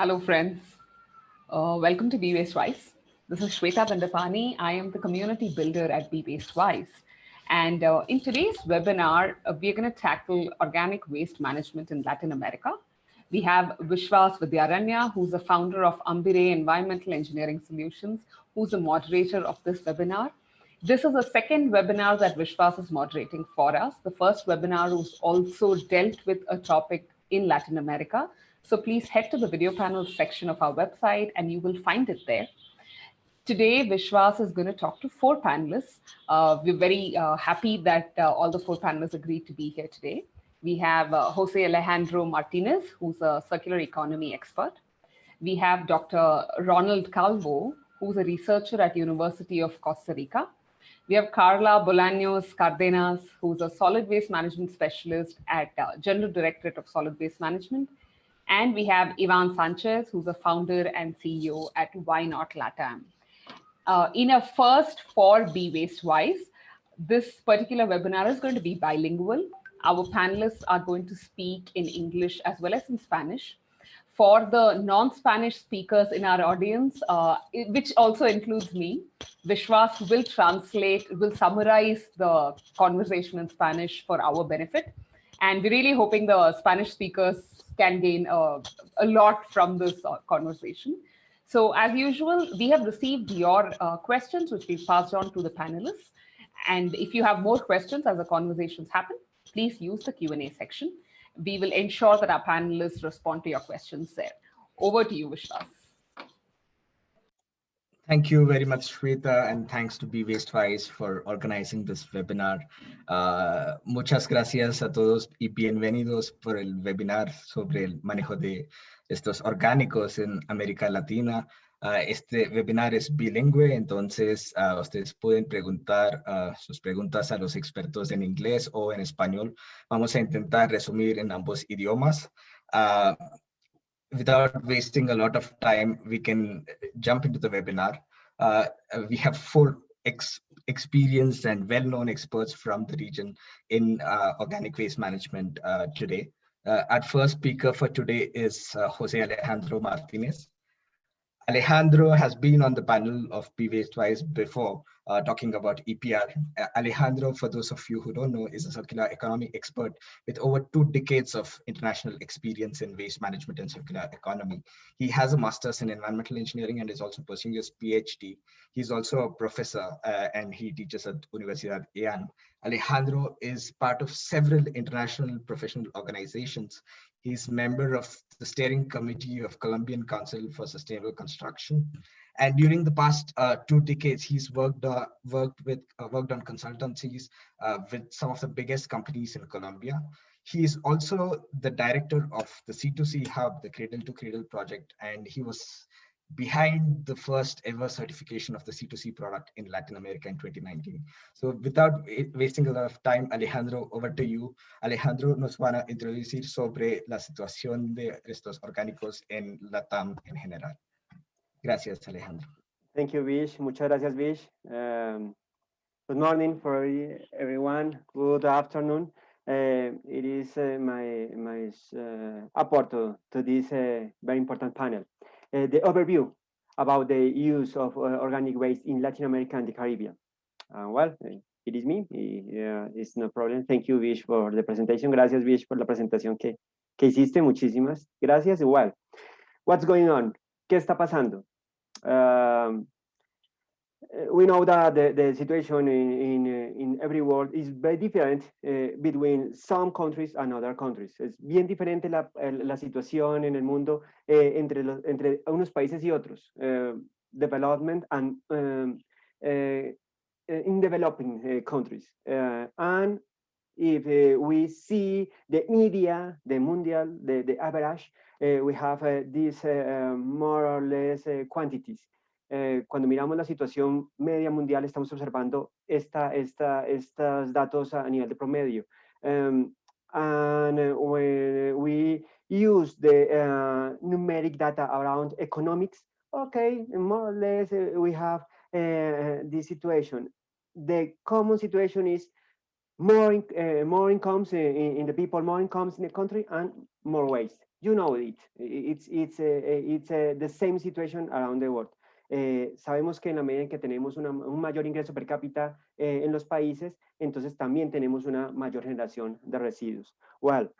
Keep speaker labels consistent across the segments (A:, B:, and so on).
A: Hello, friends. Uh, welcome to Be Waste Wise. This is Shweta Bandapani. I am the community builder at Be Waste Wise. And uh, in today's webinar, uh, we're going to tackle organic waste management in Latin America. We have Vishwas Vidyaranya, who's the founder of Ambire Environmental Engineering Solutions, who's the moderator of this webinar. This is the second webinar that Vishwas is moderating for us. The first webinar was also dealt with a topic in Latin America, so please head to the video panel section of our website and you will find it there. Today, Vishwas is going to talk to four panelists. Uh, we're very uh, happy that uh, all the four panelists agreed to be here today. We have uh, Jose Alejandro Martinez, who's a circular economy expert. We have Dr. Ronald Calvo, who's a researcher at University of Costa Rica. We have Carla Bolaños Cardenas, who's a solid waste management specialist at uh, General Directorate of Solid Waste Management. And we have Ivan Sanchez, who's a founder and CEO at Why Not Latam. Uh, in a first for Be Waste Wise, this particular webinar is going to be bilingual. Our panelists are going to speak in English as well as in Spanish. For the non-Spanish speakers in our audience, uh, which also includes me, Vishwas will translate, will summarize the conversation in Spanish for our benefit. And we're really hoping the Spanish speakers can gain uh, a lot from this uh, conversation. So as usual, we have received your uh, questions, which we've passed on to the panelists. And if you have more questions as the conversations happen, please use the Q&A section. We will ensure that our panelists respond to your questions there. Over to you, Vishwas.
B: Thank you very much, Shweta, and thanks to Be Wastewise for organizing this webinar. Uh, muchas gracias a todos y bienvenidos por el webinar sobre el manejo de estos orgánicos en América Latina. Uh, este webinar es bilingüe, entonces uh, ustedes pueden preguntar sus preguntas a los expertos en inglés o en español. Vamos a intentar resumir en ambos idiomas. Without wasting a lot of time, we can jump into the webinar. Uh, we have four ex experienced and well-known experts from the region in uh, organic waste management uh, today. Uh, our first speaker for today is uh, Jose Alejandro Martinez. Alejandro has been on the panel of Be twice before, uh, talking about EPR. Alejandro, for those of you who don't know, is a circular economy expert with over two decades of international experience in waste management and circular economy. He has a master's in environmental engineering and is also pursuing his PhD. He's also a professor uh, and he teaches at Universidad EAN. Alejandro is part of several international professional organizations. He's member of the steering committee of Colombian Council for Sustainable Construction. And during the past uh, two decades, he's worked uh, worked with uh, worked on consultancies uh, with some of the biggest companies in Colombia. He is also the director of the C2C Hub, the Cradle to Cradle project, and he was behind the first ever certification of the C2C product in Latin America in 2019. So without wasting a lot of time, Alejandro, over to you. Alejandro nos van a introducir sobre la situación de estos orgánicos en LATAM en general. Gracias, Alejandro.
C: Thank you, Vish. Muchas gracias, Vish. Um, good morning for everyone. Good afternoon. Uh, it is uh, my my uh, to, to this uh, very important panel. Uh, the overview about the use of uh, organic waste in Latin America and the Caribbean. well, it is me. Yeah, it's no problem. Thank you, Vish, for the presentation. Gracias, Vish, por la presentación que, que hiciste. Muchísimas gracias. Igual. What's going on? ¿Qué está pasando? Um, uh, we know that the, the situation in, in, uh, in every world is very different uh, between some countries and other countries. Es bien diferente la, la situación en el mundo eh, entre, los, entre unos países y otros. Uh, development and um, uh, in developing uh, countries. and if we see the media, the mundial, the, the average, we have these more or less quantities. Eh, cuando miramos la situación media mundial, estamos observando esta, esta, estos datos a nivel de promedio. Um, and when we use the uh, numeric data around economics, okay, more or less uh, we have this situation. The common situation is more, more incomes in, in, the people, more incomes in the country, and more waste. you know it. It's, it's, it's the same situation around the world. Eh, sabemos que en la medida en que tenemos una, un mayor ingreso per cápita eh, en los países, entonces también tenemos una mayor generación de residuos. Well,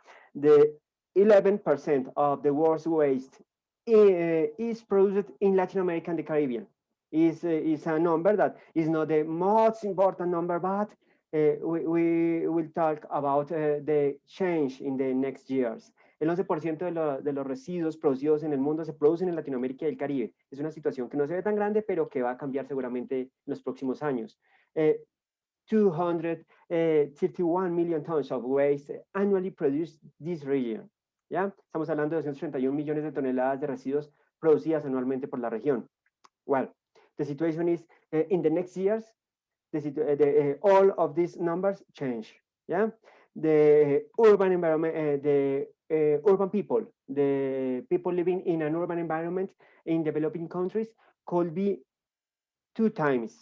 C: the 11% of the world's waste uh, is produced in Latin America and the Caribbean. Is, uh, is a number that is not the most important number, but uh, we, we will talk about the change in the next years. El 11% de, lo, de, los residuos producidos en el mundo se producen en Latinoamérica y el Caribe. Es una situación que no se ve tan grande, pero que va a cambiar seguramente en los próximos años. 231 million tons of waste annually produced this region. ¿ya? Estamos hablando de 231 millones de toneladas de residuos producidas anualmente por la región. Well, the situation is uh, in the next years, the, uh, the, uh, all of these numbers change. The urban environment, the urban people, the people living in an urban environment in developing countries could be two times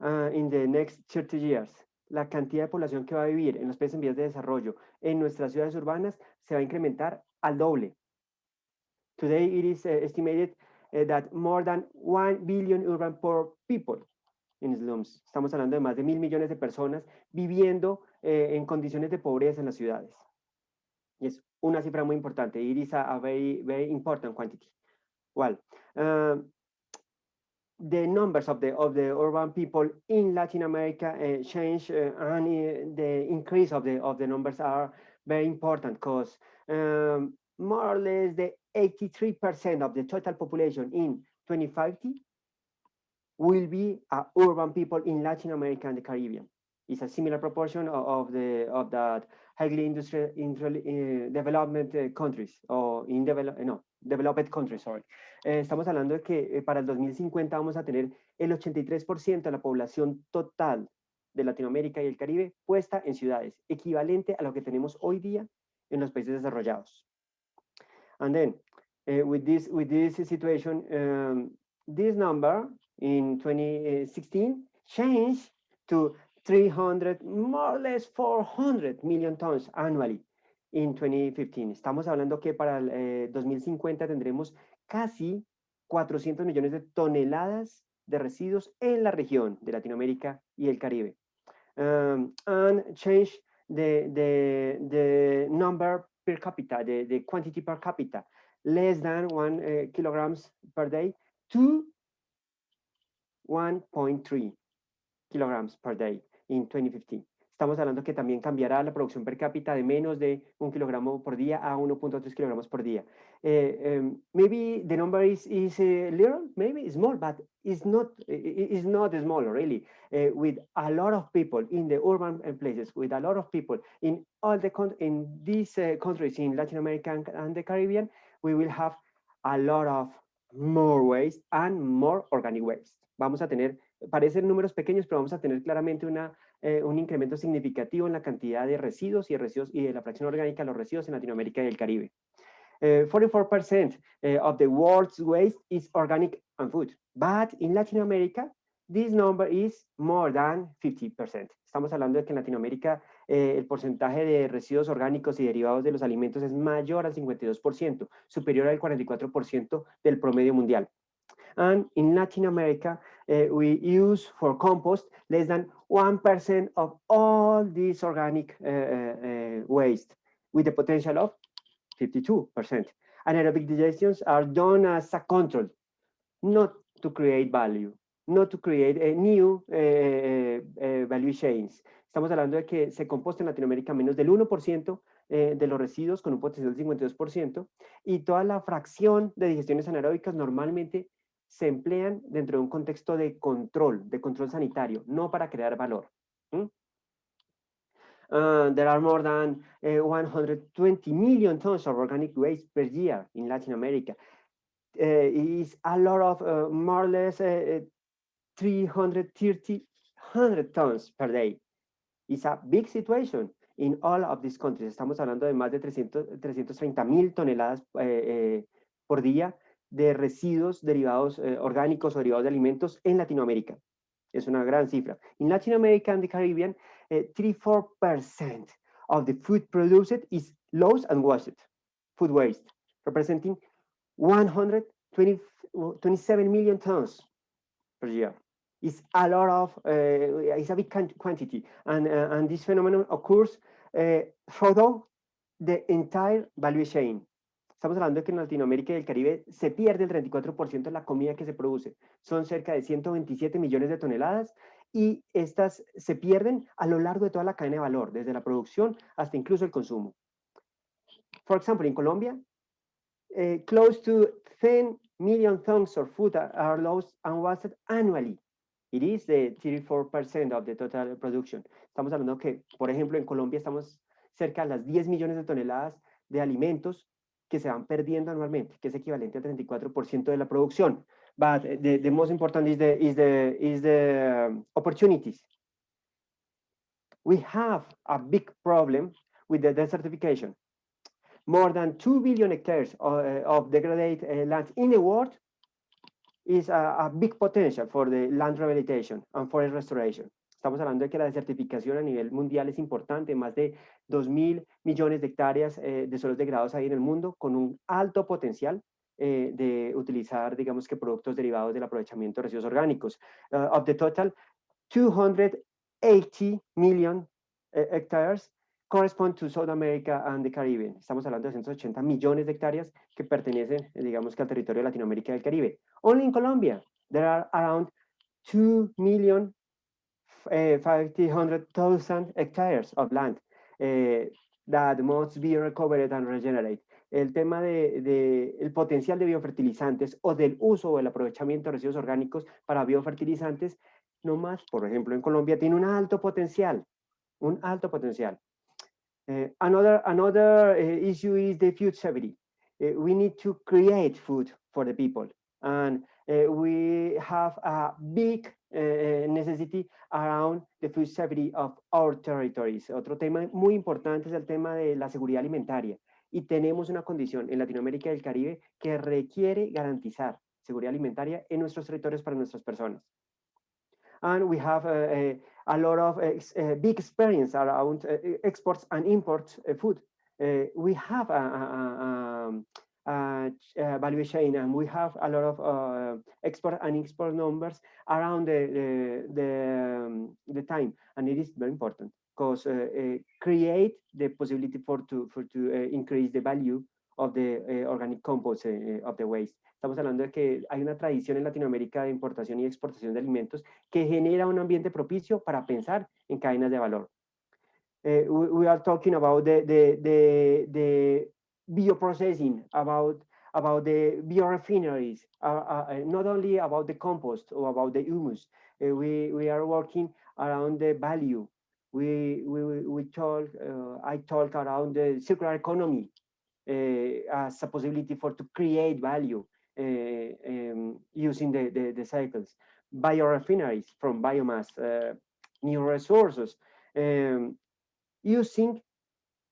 C: in the next 30 years la cantidad de población que va a vivir en los países en vías de desarrollo en nuestras ciudades urbanas se va a incrementar al doble. Today it is uh, estimated uh, that more than 1 billion urban poor people in slums. Estamos hablando de más de mil millones de personas viviendo eh, en condiciones de pobreza en las ciudades. Y una cifra muy importante. It is a, a very, very important quantity. Well, uh, the numbers of the of the urban people in Latin America uh, change uh, and uh, the increase of the of the numbers are very important because um, more or less the 83% of the total population in 2050 will be urban people in Latin America and the Caribbean. It's a similar proportion of, of the of that highly industrial, industrial development countries or in develop no developed countries, sorry. Eh, estamos hablando de que eh, para el 2050 vamos a tener el 83% de la población total de Latinoamérica y el Caribe puesta en ciudades, equivalente a lo que tenemos hoy día en los países desarrollados. And then, with this with this situation, um, this number in 2016 changed to 300, more or less 400 million tons annually in 2015. Estamos hablando que para el 2050 eh, tendremos casi 400 millones de toneladas de residuos en la región de Latinoamérica y el Caribe. Um, and change the, the, number per capita, the, quantity per capita, less than one uh, kilograms per day to 1.3 kilograms per day in 2015. Estamos hablando que también cambiará la producción per cápita de menos de un kilogramo por día a 1.3 kilogramos por día. Uh, um, maybe the number is, is uh, little, maybe small, but it's not, it's not small really. Uh, with a lot of people in the urban places, with a lot of people in all the in these countries in Latin America and the Caribbean, we will have a lot of more waste and more organic waste. Vamos a tener, parecen números pequeños, pero vamos a tener claramente una eh, un incremento significativo en la cantidad de residuos y, residuos y de la fracción orgánica de los residuos en Latinoamérica y el Caribe. 44% uh, eh, of the world's waste is organic and food, but in Latin America, this number is more than 50%. Estamos hablando de que en Latinoamérica eh, el porcentaje de residuos orgánicos y derivados de los alimentos es mayor al 52%, superior al 44% del promedio mundial. And in Latin America, uh, we use for compost less than 1% of all this organic uh, uh, waste with the potential of 52%. Anaerobic digestions are done as a control, not to create value, not to create a new value chains. Estamos hablando de que se composta en Latinoamérica menos del 1% eh, de los residuos con un potencial del 52% y toda la fracción de digestiones anaeróbicas normalmente se emplean dentro de un contexto de control, de control sanitario, no para crear valor. Uh, there are more than 120 eh, million tons of organic waste per year in Latin America. Uh, is a lot of uh, more or less 330 100 tons per day. It's a big situation in all of these countries. Estamos hablando de más de 300, 330 mil toneladas por día de residuos derivados eh, orgánicos o derivados de alimentos en Latinoamérica. Es una gran cifra. En Latinoamérica and the Caribbean, 34% eh, of the food produced is lost and washed. food waste, representing 127 million tons per year. It's a lot of, uh, it's a big quantity. And, uh, and this phenomenon occurs uh, throughout the entire value chain. Estamos hablando de que en Latinoamérica y el Caribe se pierde el 34% de la comida que se produce. Son cerca de 127 millones de toneladas y estas se pierden a lo largo de toda la cadena de valor, desde la producción hasta incluso el consumo. For example, in Colombia, uh, close to 10 million tons of food are lost and wasted annually. It is the 34% of the total production. Estamos hablando que, por ejemplo, en Colombia estamos cerca de las 10 millones de toneladas de alimentos que se van perdiendo anualmente, que es equivalente al 34% de la producción. But the, the most important is the, um, opportunities. We have a big problem with the desertification. More than 2 billion hectares of, uh, of degraded uh, land in the world is a, a, big potential for the land rehabilitation and forest restoration. Estamos hablando de que la desertificación a nivel mundial es importante, más de 2 mil millones de hectáreas eh, de suelos degradados ahí en el mundo, con un alto potencial eh, de utilizar, digamos que productos derivados del aprovechamiento de residuos orgánicos. Uh, of the total, 280 million uh, hectares correspond to South America and the Caribbean. Estamos hablando de 180 millones de hectáreas que pertenecen, digamos que al territorio de Latinoamérica y del Caribe. Only in Colombia, there are around 2 million uh, 500,000 hectares of land uh, that must be recovered and regenerated. El tema de, de, el potencial de biofertilizantes o del uso o el aprovechamiento de residuos orgánicos para biofertilizantes, no más, por ejemplo, en Colombia tiene un alto potencial, un alto potencial. Uh, another another issue is the food safety. We need to create food for the people, and we have a big necessity around the food safety of our territories. Otro tema muy importante es el tema de la seguridad alimentaria. Y tenemos una condición en Latinoamérica y el Caribe que requiere garantizar seguridad alimentaria en nuestros territorios para nuestras personas. And we have a, a, lot of uh, big experience around uh, exports and imports uh, food. we have a, a, uh, value chain, and we have a lot of uh, export and export numbers around the the the, um, the time, and it is very important because uh, uh create the possibility for to for to uh, increase the value of the uh, organic compost of the waste. Estamos hablando de que hay una tradición en Latinoamérica de importación y exportación de alimentos que genera un ambiente propicio para pensar en cadenas de valor. we, we, are talking about the, the, the, the bioprocessing, about about the biorefineries, uh, uh, not only about the compost or about the humus. Uh, we we are working around the value. We we we talk. Uh, I talk around the circular economy uh, as a possibility for to create value uh, um, using the, the, the cycles. Biorefineries from biomass, new resources, um, using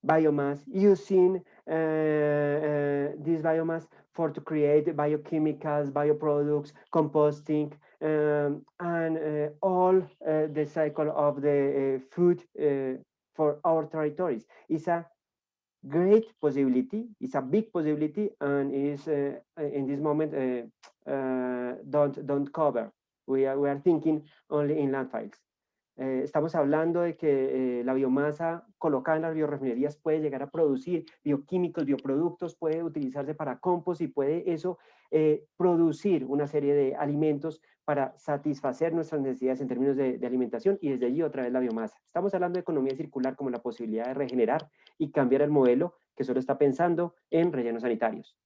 C: biomass, using uh, uh, Uh, uh, this biomass for to create biochemicals, bioproducts, composting, um, and uh, all uh, the cycle of the food for our territories. It's a great possibility, it's a big possibility, and is in this moment don't don't cover. We are we are thinking only in landfills. Eh, estamos hablando de que eh, la biomasa colocada en las biorefinerías puede llegar a producir bioquímicos, bioproductos, puede utilizarse para compost y puede eso eh, producir una serie de alimentos para satisfacer nuestras necesidades en términos de, de, alimentación y desde allí otra vez la biomasa. Estamos hablando de economía circular como la posibilidad de regenerar y cambiar el modelo que solo está pensando en rellenos sanitarios.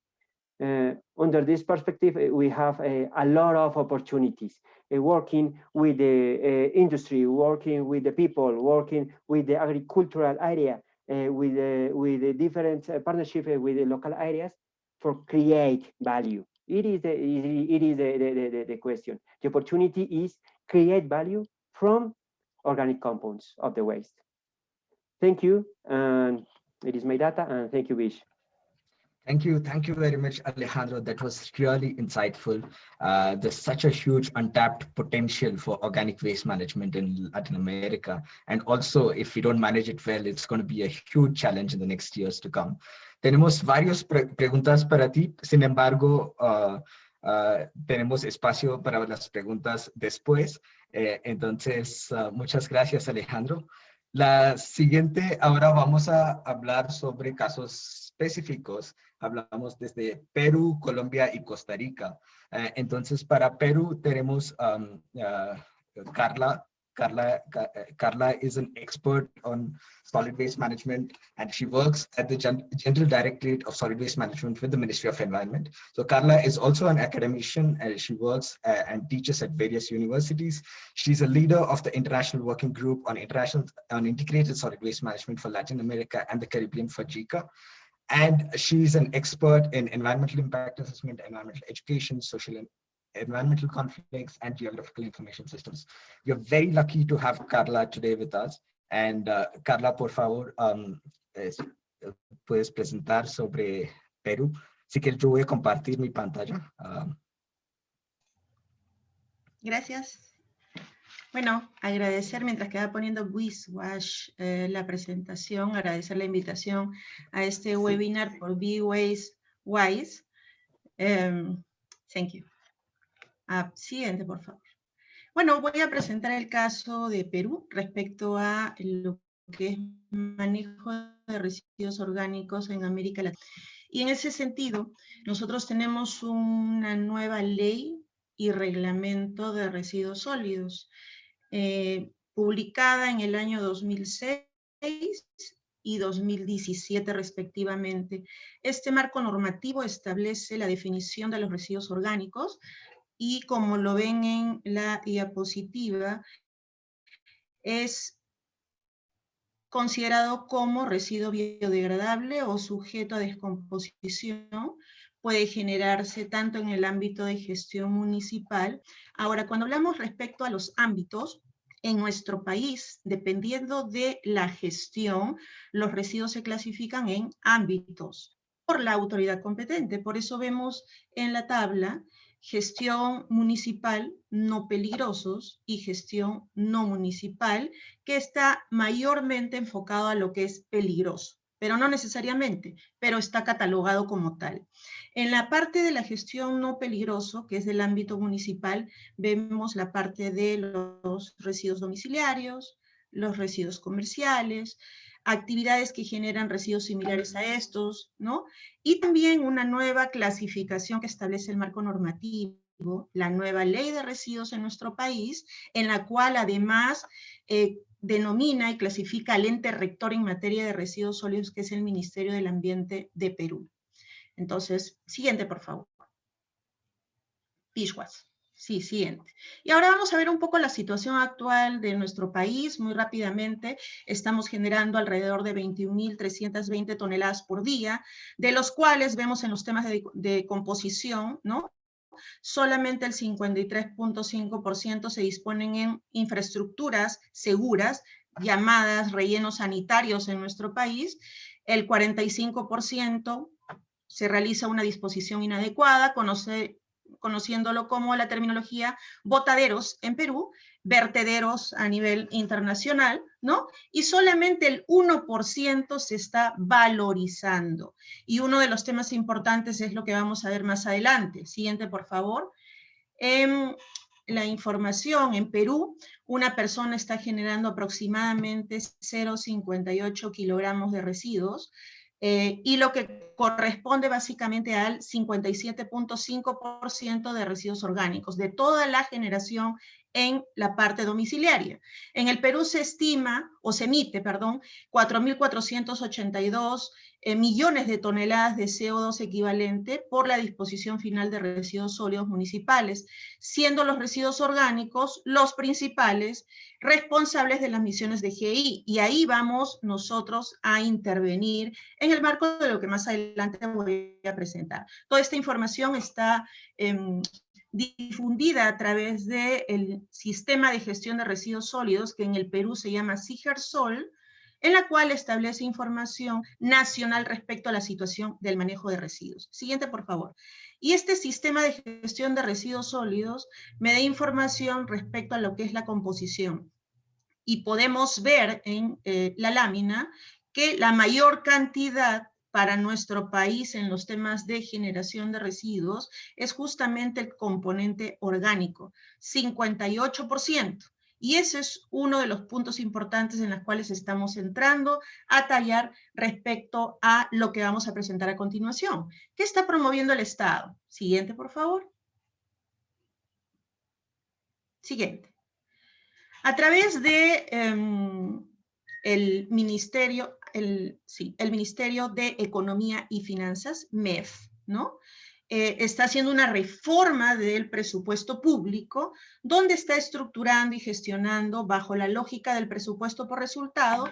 C: Uh, under this perspective, uh, we have uh, a lot of opportunities working with the industry, working with the people, working with the agricultural area, with, with the different partnership with the local areas for create value. It is the, it is the, the, the, the question. The opportunity is create value from organic compounds of the waste. Thank you. And it is my data. And thank you, Vish.
B: Thank you. Thank you very much, Alejandro. That was really insightful. Uh, there's such a huge untapped potential for organic waste management in Latin America. And also, if we don't manage it well, it's going to be a huge challenge in the next years to come. Tenemos varias pre preguntas para ti. Sin embargo, uh, uh, tenemos espacio para las preguntas después. Eh, entonces, uh, muchas gracias, Alejandro. La siguiente, ahora vamos a hablar sobre casos específicos hablamos desde Perú, Colombia y Costa Rica. Uh, entonces, para Perú tenemos um, uh, Carla. Carla, Carla is an expert on solid waste management and she works at the Gen General Directorate of Solid Waste Management with the Ministry of Environment. So Carla is also an academician and she works uh, and teaches at various universities. She's a leader of the International Working Group on International on Integrated Solid Waste Management for Latin America and the Caribbean for JICA and she's an expert in environmental impact assessment, environmental education, social and environmental conflicts, and geographical information systems. We're very lucky to have Carla today with us. And uh, Carla, por favor, um, es, puedes presentar sobre Perú. Así que yo voy a compartir mi pantalla. Um,
D: Gracias. Bueno, agradecer mientras queda poniendo Wiswash eh, la presentación, agradecer la invitación a este webinar por B-Ways Wise. Um, thank you. Ah, siguiente, por favor. Bueno, voy a presentar el caso de Perú respecto a lo que es manejo de residuos orgánicos en América Latina. Y en ese sentido, nosotros tenemos una nueva ley y reglamento de residuos sólidos eh, publicada en el año 2006 y 2017 respectivamente. Este marco normativo establece la definición de los residuos orgánicos y como lo ven en la diapositiva, es considerado como residuo biodegradable o sujeto a descomposición, puede generarse tanto en el ámbito de gestión municipal. Ahora, cuando hablamos respecto a los ámbitos, en nuestro país, dependiendo de la gestión, los residuos se clasifican en ámbitos por la autoridad competente. Por eso vemos en la tabla gestión municipal no peligrosos y gestión no municipal, que está mayormente enfocado a lo que es peligroso pero no necesariamente, pero está catalogado como tal. En la parte de la gestión no peligroso, que es del ámbito municipal, vemos la parte de los residuos domiciliarios, los residuos comerciales, actividades que generan residuos similares a estos, ¿no? Y también una nueva clasificación que establece el marco normativo, la nueva ley de residuos en nuestro país, en la cual además eh, denomina y clasifica al ente rector en materia de residuos sólidos, que es el Ministerio del Ambiente de Perú. Entonces, siguiente, por favor. Pishwas. Sí, siguiente. Y ahora vamos a ver un poco la situación actual de nuestro país, muy rápidamente. Estamos generando alrededor de 21.320 toneladas por día, de los cuales vemos en los temas de, de composición, ¿no? Solamente el 53.5% se disponen en infraestructuras seguras, llamadas rellenos sanitarios en nuestro país, el 45% se realiza una disposición inadecuada, conociéndolo como la terminología botaderos en Perú, vertederos a nivel internacional, ¿no? Y solamente el 1% se está valorizando. Y uno de los temas importantes es lo que vamos a ver más adelante. Siguiente, por favor. Eh, la información en Perú, una persona está generando aproximadamente 0,58 kilogramos de residuos, eh, y lo que corresponde básicamente al 57.5% de residuos orgánicos, de toda la generación en la parte domiciliaria. En el Perú se estima, o se emite, perdón, 4.482 eh, millones de toneladas de CO2 equivalente por la disposición final de residuos sólidos municipales, siendo los residuos orgánicos los principales responsables de las misiones de GI. Y ahí vamos nosotros a intervenir en el marco de lo que más adelante voy a presentar. Toda esta información está eh, difundida a través del sistema de gestión de residuos sólidos, que en el Perú se llama SIGERSOL, en la cual establece información nacional respecto a la situación del manejo de residuos. Siguiente, por favor. Y este sistema de gestión de residuos sólidos me da información respecto a lo que es la composición. Y podemos ver en eh, la lámina que la mayor cantidad para nuestro país en los temas de generación de residuos es justamente el componente orgánico, 58%. Y ese es uno de los puntos importantes en los cuales estamos entrando a tallar respecto a lo que vamos a presentar a continuación. ¿Qué está promoviendo el Estado? Siguiente, por favor. Siguiente. A través de em, Ministerio, el, sí, el Ministerio de Economía y Finanzas, MEF, ¿no? Eh, está haciendo una reforma del presupuesto público, donde está estructurando y gestionando, bajo la lógica del presupuesto por resultado,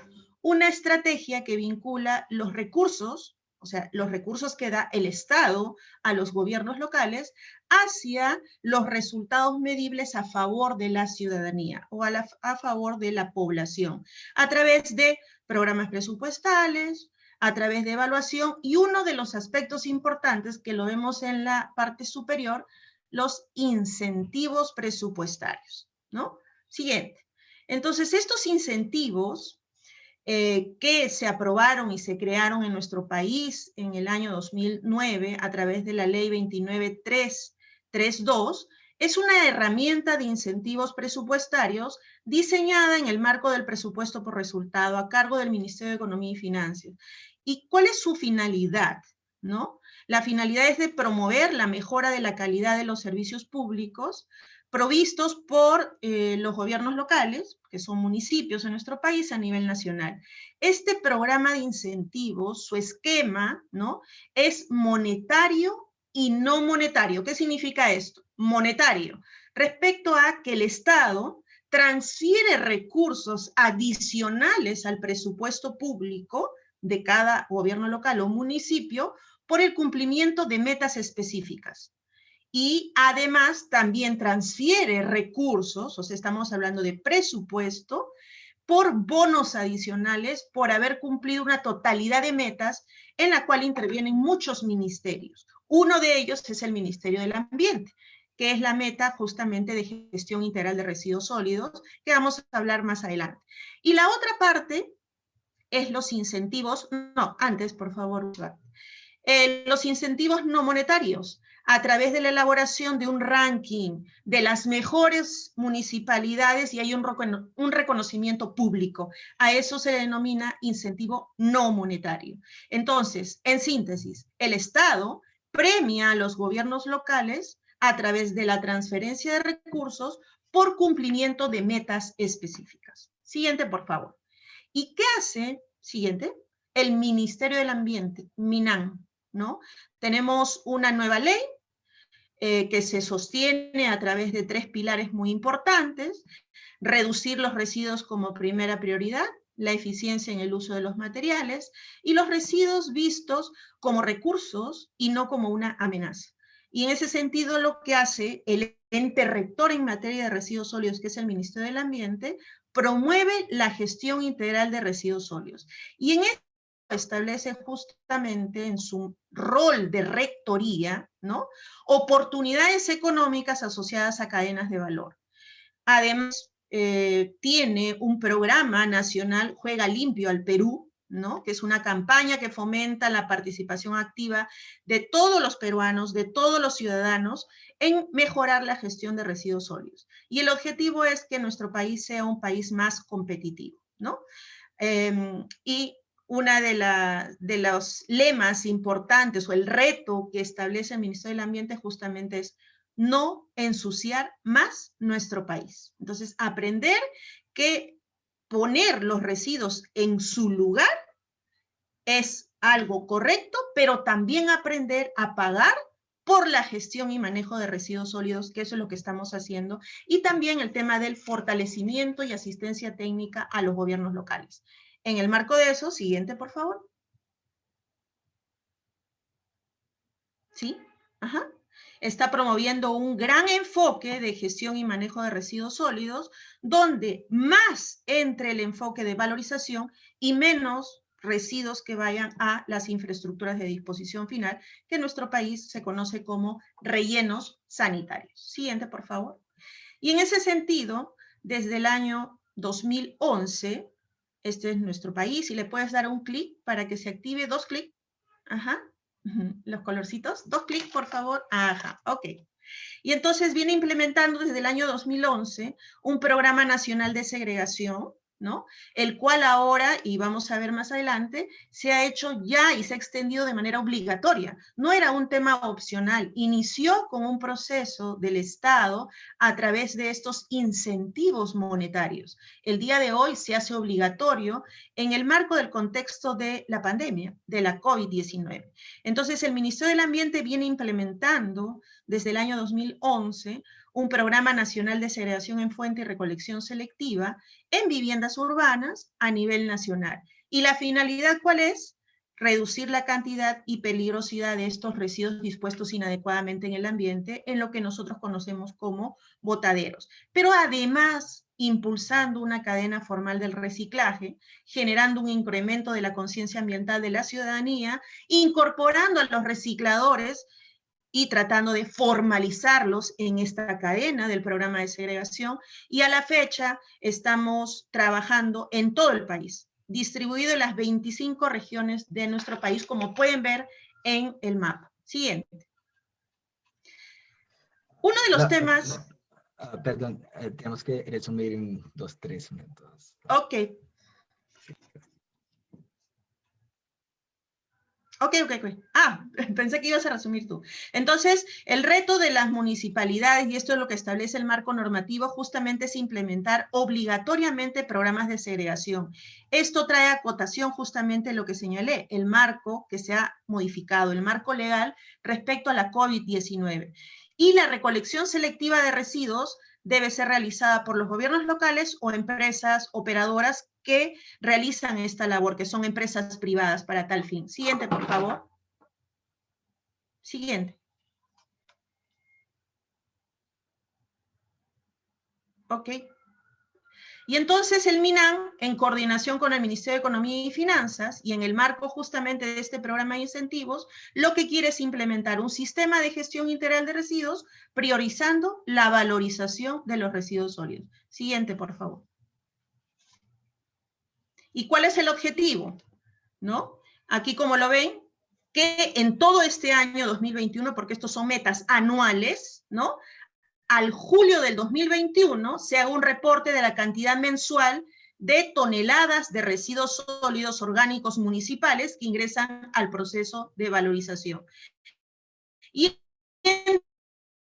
D: una estrategia que vincula los recursos, o sea, los recursos que da el Estado a los gobiernos locales, hacia los resultados medibles a favor de la ciudadanía o a, a favor de la población, a través de programas presupuestales, a través de evaluación y uno de los aspectos importantes que lo vemos en la parte superior, los incentivos presupuestarios, ¿no? Siguiente. Entonces, estos incentivos eh, que se aprobaron y se crearon en nuestro país en el año 2009 a través de la ley 29332, es una herramienta de incentivos presupuestarios diseñada en el marco del presupuesto por resultado a cargo del Ministerio de Economía y Finanzas. ¿Y cuál es su finalidad? ¿No? La finalidad es de promover la mejora de la calidad de los servicios públicos provistos por eh, los gobiernos locales, que son municipios en nuestro país a nivel nacional. Este programa de incentivos, su esquema, ¿no? Es monetario y no monetario. ¿Qué significa esto? Monetario. Respecto a que el Estado transfiere recursos adicionales al presupuesto público de cada gobierno local o municipio por el cumplimiento de metas específicas. Y además también transfiere recursos, o sea, estamos hablando de presupuesto, por bonos adicionales por haber cumplido una totalidad de metas en la cual intervienen muchos ministerios. Uno de ellos es el Ministerio del Ambiente, que es la meta justamente de gestión integral de residuos sólidos, que vamos a hablar más adelante. Y la otra parte es los incentivos, no, antes, por favor, eh, los incentivos no monetarios, a través de la elaboración de un ranking de las mejores municipalidades y hay un, un reconocimiento público. A eso se denomina incentivo no monetario. Entonces, en síntesis, el Estado premia a los gobiernos locales a través de la transferencia de recursos por cumplimiento de metas específicas. Siguiente, por favor. ¿Y qué hace? Siguiente. El Ministerio del Ambiente, MINAM, ¿no? Tenemos una nueva ley eh, que se sostiene a través de tres pilares muy importantes, reducir los residuos como primera prioridad, la eficiencia en el uso de los materiales y los residuos vistos como recursos y no como una amenaza. Y en ese sentido lo que hace el ente rector en materia de residuos sólidos, que es el Ministerio del Ambiente, promueve la gestión integral de residuos sólidos. Y en esto establece justamente en su rol de rectoría, ¿no? Oportunidades económicas asociadas a cadenas de valor. Además, eh, tiene un programa nacional, Juega Limpio al Perú, ¿no? que es una campaña que fomenta la participación activa de todos los peruanos, de todos los ciudadanos, en mejorar la gestión de residuos sólidos. Y el objetivo es que nuestro país sea un país más competitivo. ¿no? Em, y una de, de los lemas importantes o el reto que establece el Ministerio del Ambiente justamente es no ensuciar más nuestro país. Entonces, aprender que poner los residuos en su lugar es algo correcto, pero también aprender a pagar por la gestión y manejo de residuos sólidos, que eso es lo que estamos haciendo, y también el tema del fortalecimiento y asistencia técnica a los gobiernos locales. En el marco de eso, siguiente, por favor. ¿Sí? Ajá. Está promoviendo un gran enfoque de gestión y manejo de residuos sólidos, donde más entre el enfoque de valorización y menos residuos que vayan a las infraestructuras de disposición final, que en nuestro país se conoce como rellenos sanitarios. Siguiente, por favor. Y en ese sentido, desde el año 2011, este es nuestro país, y le puedes dar un clic para que se active, dos clics, ajá, los colorcitos, dos clics por favor, ajá, ok. Y entonces viene implementando desde el año 2011 un programa nacional de segregación, El cual ahora, y vamos a ver más adelante, se ha hecho ya y se ha extendido de manera obligatoria. No era un tema opcional, inició con un proceso del Estado a través de estos incentivos monetarios. El día de hoy se hace obligatorio en el marco del contexto de la pandemia, de la COVID-19. Entonces, el Ministerio del Ambiente viene implementando desde el año 2011 un programa nacional de segregación en fuente y recolección selectiva en viviendas urbanas a nivel nacional. ¿Y la finalidad cuál es? Reducir la cantidad y peligrosidad de estos residuos dispuestos inadecuadamente en el ambiente, en lo que nosotros conocemos como botaderos. Pero además, impulsando una cadena formal del reciclaje, generando un incremento de la conciencia ambiental de la ciudadanía, incorporando a los recicladores y tratando de formalizarlos en esta cadena del programa de segregación y a la fecha estamos trabajando en todo el país, distribuido en las 25 regiones de nuestro país, como pueden ver en el mapa. Siguiente. Uno de los temas...
B: Ah, perdón, eh, tenemos que resumir en dos, tres minutos.
D: Ok, Ok, ok, ok. Ah, pensé que ibas a resumir tú. Entonces, el reto de las municipalidades, y esto es lo que establece el marco normativo, justamente es implementar obligatoriamente programas de segregación. Esto trae a cotación justamente lo que señalé, el marco que se ha modificado, el marco legal respecto a la COVID-19. Y la recolección selectiva de residuos debe ser realizada por los gobiernos locales o empresas operadoras que realizan esta labor, que son empresas privadas para tal fin. Siguiente, por favor. Siguiente. Ok. Y entonces el MINAN, en coordinación con el Ministerio de Economía y Finanzas, y en el marco justamente de este programa de incentivos, lo que quiere es implementar un sistema de gestión integral de residuos, priorizando la valorización de los residuos sólidos. Siguiente, por favor. ¿Y cuál es el objetivo? ¿No? Aquí, como lo ven, que en todo este año 2021, porque estos son metas anuales, ¿no? al julio del 2021 se haga un reporte de la cantidad mensual de toneladas de residuos sólidos orgánicos municipales que ingresan al proceso de valorización. Y en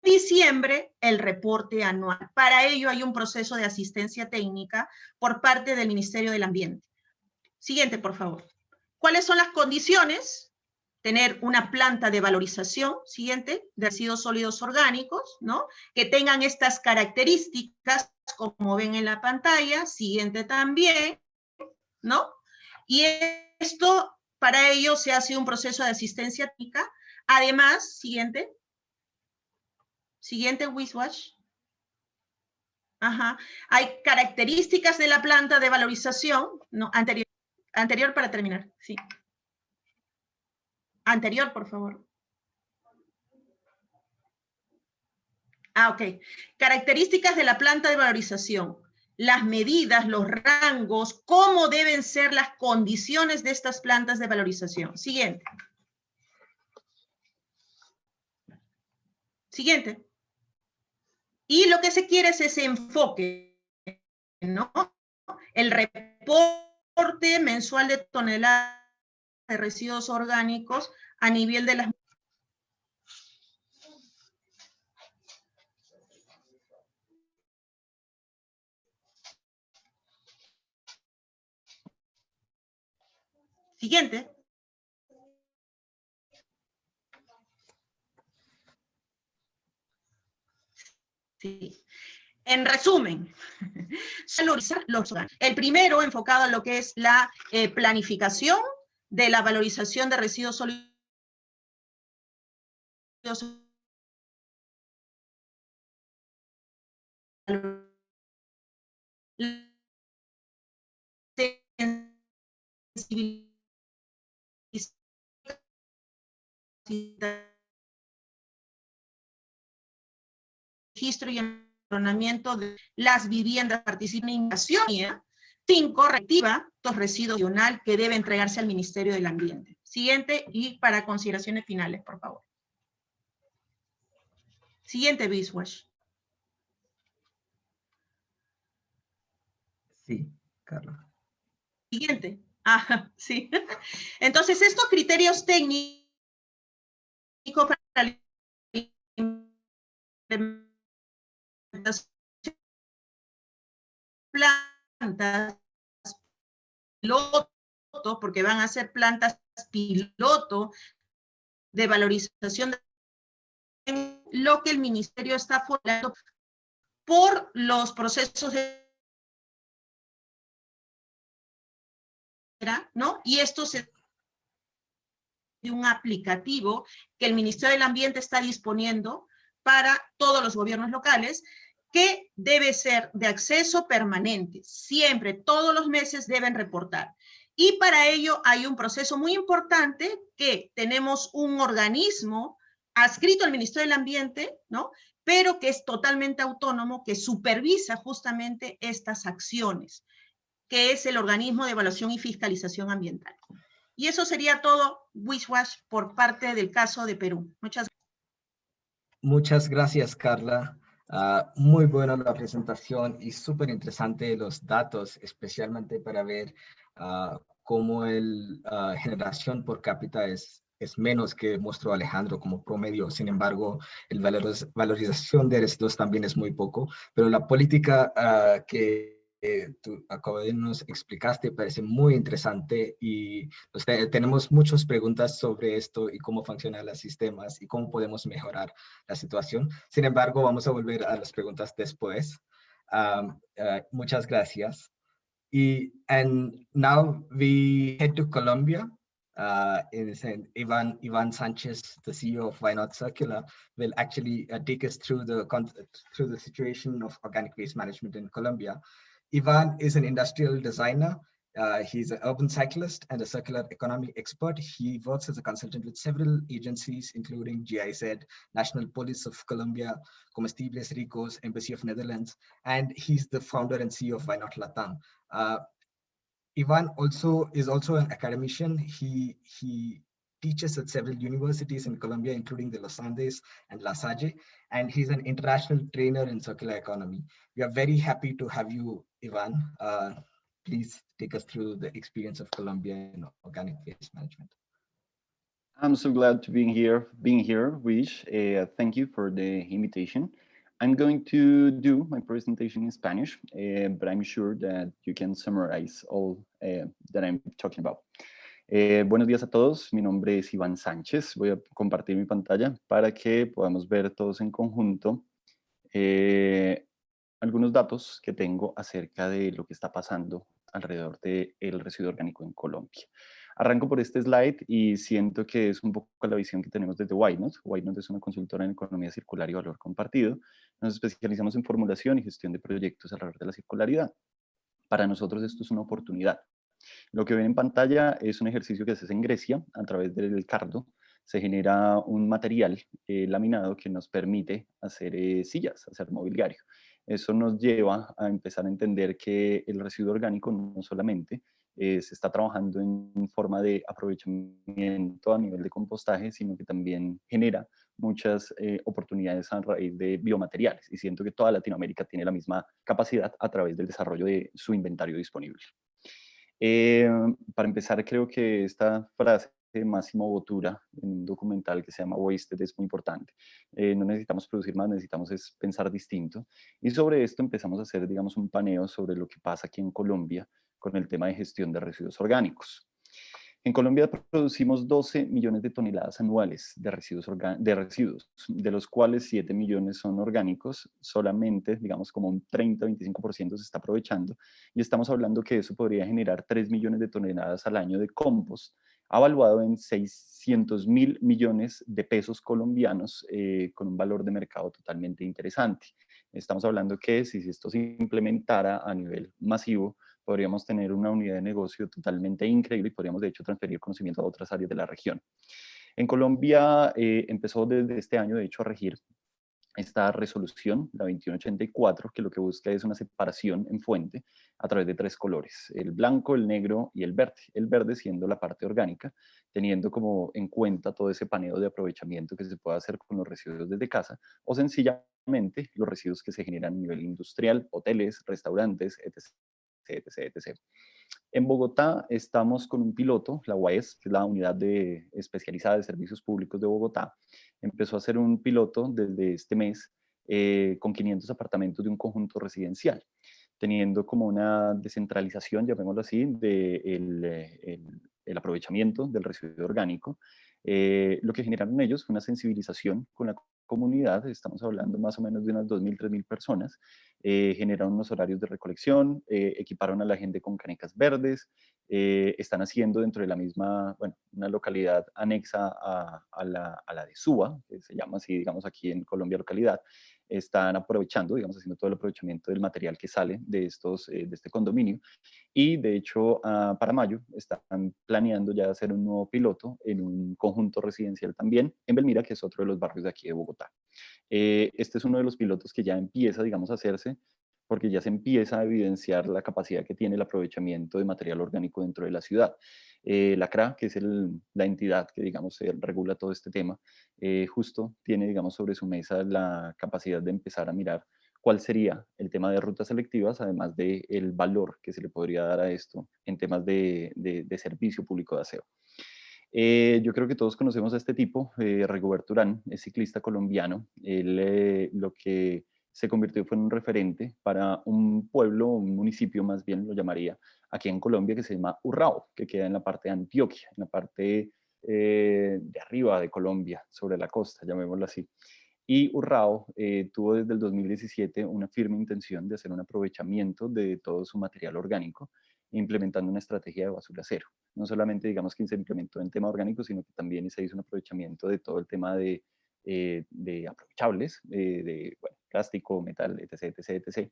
D: diciembre, el reporte anual. Para ello hay un proceso de asistencia técnica por parte del Ministerio del Ambiente. Siguiente, por favor. ¿Cuáles son las condiciones tener una planta de valorización, siguiente, de residuos sólidos orgánicos, ¿no? Que tengan estas características, como ven en la pantalla, siguiente también, ¿no? Y esto, para ello se hace un proceso de asistencia técnica. Además, siguiente, siguiente Wiswash. Ajá. Hay características de la planta de valorización, ¿no? Anterior, anterior para terminar, sí. Anterior, por favor. Ah, ok. Características de la planta de valorización. Las medidas, los rangos, cómo deben ser las condiciones de estas plantas de valorización. Siguiente. Siguiente. Y lo que se quiere es ese enfoque, ¿no? El reporte mensual de toneladas de residuos orgánicos a nivel de las Siguiente. En resumen, valorizar los órganos. El primero enfocado en lo que es la eh, planificación de la valorización de residuos sólidos empadronamiento de las viviendas participan en invasión. Cinco, reactiva residuos que debe entregarse al Ministerio del Ambiente. Siguiente y para consideraciones finales, por favor. Siguiente, Biswash.
B: Sí, Carla.
D: Siguiente. Ah, sí. Entonces, estos criterios técnicos para plantas piloto, porque van a ser plantas piloto de valorización de lo que el ministerio está formulando por los procesos de ¿no? Y esto se de un aplicativo que el Ministerio del Ambiente está disponiendo para todos los gobiernos locales que debe ser de acceso permanente. Siempre, todos los meses deben reportar. Y para ello hay un proceso muy importante que tenemos un organismo adscrito al Ministerio del Ambiente, ¿no? Pero que es totalmente autónomo, que supervisa justamente estas acciones, que es el organismo de evaluación y fiscalización ambiental. Y eso sería todo, Wishwash, por parte del caso de Perú. Muchas gracias.
B: Muchas gracias, Carla. Ah, muy buena la presentación y súper interesante los datos, especialmente para ver uh, cómo la uh, generación por cápita es, es menos que mostró Alejandro como promedio. Sin embargo, valor, valorización de residuos también es muy poco, pero la política ah, que eh, tú de nos explicaste parece muy interesante y pues, tenemos muchas preguntas sobre esto y cómo funcionan los sistemas y cómo podemos mejorar la situación. Sin embargo, vamos a volver a las preguntas después. Um, uh, muchas gracias. Y and now we head to Colombia. Uh, in, in Ivan Ivan Sanchez, the CEO of Why Not Circular, will actually uh, take us through the through the situation of organic waste management in Colombia. Ivan is an industrial designer. Uh, he's an urban cyclist and a circular economy expert. He works as a consultant with several agencies, including GIZ, National Police of Colombia, Comestibles Ricos, Embassy of Netherlands, and he's the founder and CEO of Why Not Latam. Uh, Ivan also is also an academician. He he teaches at several universities in Colombia, including the Los Andes and La Salle, and he's an international trainer in circular economy. We are very happy to have you, Ivan. Uh, please take us through the experience of Colombia in organic waste management.
E: I'm so glad to be here, being here, Wish. Uh, thank you for the invitation. I'm going to do my presentation in Spanish, uh, but I'm sure that you can summarize all uh, that I'm talking about. Eh, buenos días a todos, mi nombre es Iván Sánchez, voy a compartir mi pantalla para que podamos ver todos en conjunto eh, algunos datos que tengo acerca de lo que está pasando alrededor del residuo orgánico en Colombia. Arranco por este slide y siento que es un poco la visión que tenemos desde Whitenot. Whitenot es una consultora en economía circular y valor compartido. Nos especializamos en formulación y gestión de proyectos alrededor de la circularidad. Para nosotros esto es una oportunidad lo que ven en pantalla es un ejercicio que se hace en Grecia a través del cardo. Se genera un material eh, laminado que nos permite hacer eh, sillas, hacer mobiliario. Eso nos lleva a empezar a entender que el residuo orgánico no solamente eh, se está trabajando en forma de aprovechamiento a nivel de compostaje, sino que también genera muchas oportunidades a raíz de biomateriales. Y siento que toda Latinoamérica tiene la misma capacidad a través del desarrollo de su inventario disponible. Eh, para empezar, creo que esta frase de Máximo Botura en un documental que se llama Wasted es muy importante. Eh, no necesitamos producir más, necesitamos es pensar distinto. Y sobre esto empezamos a hacer, digamos, un paneo sobre lo que pasa aquí en Colombia con el tema de gestión de residuos orgánicos. En Colombia producimos 12 millones de toneladas anuales de residuos, de residuos, de los cuales 7 millones son orgánicos, solamente, digamos, como un 30-25% se está aprovechando, y estamos hablando que eso podría generar 3 millones de toneladas al año de compost, evaluado en 600 mil millones de pesos colombianos, eh, con un valor de mercado totalmente interesante. Estamos hablando que si esto se implementara a nivel masivo, podríamos tener una unidad de negocio totalmente increíble y podríamos de hecho transferir conocimiento a otras áreas de la región. En Colombia eh, empezó desde este año de hecho a regir esta resolución, la 2184, que lo que busca es una separación en fuente a través de tres colores, el blanco, el negro y el verde. El verde siendo la parte orgánica, teniendo como en cuenta todo ese paneo de aprovechamiento que se puede hacer con los residuos desde casa o sencillamente los residuos que se generan a nivel industrial, hoteles, restaurantes, etc. etc, etc. En Bogotá estamos con un piloto, la UAES, que es la Unidad de, Especializada de Servicios Públicos de Bogotá, empezó a hacer un piloto desde este mes eh, con 500 apartamentos de un conjunto residencial, teniendo como una descentralización, llamémoslo así, del de el, el, aprovechamiento del residuo orgánico. Eh, lo que generaron ellos fue una sensibilización con la comunidad, estamos hablando más o menos de unas 2.000, 3.000 personas, eh, generaron unos horarios de recolección, eh, equiparon a la gente con canecas verdes, eh, están haciendo dentro de la misma, bueno, una localidad anexa a, la, a la de Suba, que se llama así, digamos, aquí en Colombia localidad, están aprovechando, digamos, haciendo todo el aprovechamiento del material que sale de, estos, eh, de este condominio. Y de hecho, ah, para mayo están planeando ya hacer un nuevo piloto en un conjunto residencial también en Belmira, que es otro de los barrios de aquí de Bogotá. Eh, este es uno de los pilotos que ya empieza, digamos, a hacerse porque ya se empieza a evidenciar la capacidad que tiene el aprovechamiento de material orgánico dentro de la ciudad. Eh, la CRA, que es la entidad que, digamos, regula todo este tema, eh, justo tiene, digamos, sobre su mesa la capacidad de empezar a mirar cuál sería el tema de rutas selectivas, además del el valor que se le podría dar a esto en temas de, servicio público de aseo. Eh, yo creo que todos conocemos a este tipo, eh, Rigoberto es ciclista colombiano. Él lo que se convirtió fue un referente para un pueblo, un municipio más bien lo llamaría, aquí en Colombia que se llama Urrao, que queda en la parte de Antioquia, en la parte eh, de arriba de Colombia, sobre la costa, llamémoslo así. Y Urrao eh, tuvo desde el 2017 una firme intención de hacer un aprovechamiento de todo su material orgánico, implementando una estrategia de basura cero. No solamente digamos que se implementó en tema orgánico, sino que también se hizo un aprovechamiento de todo el tema de, eh, de aprovechables, de, bueno, plástico, metal, etc, etc, etc.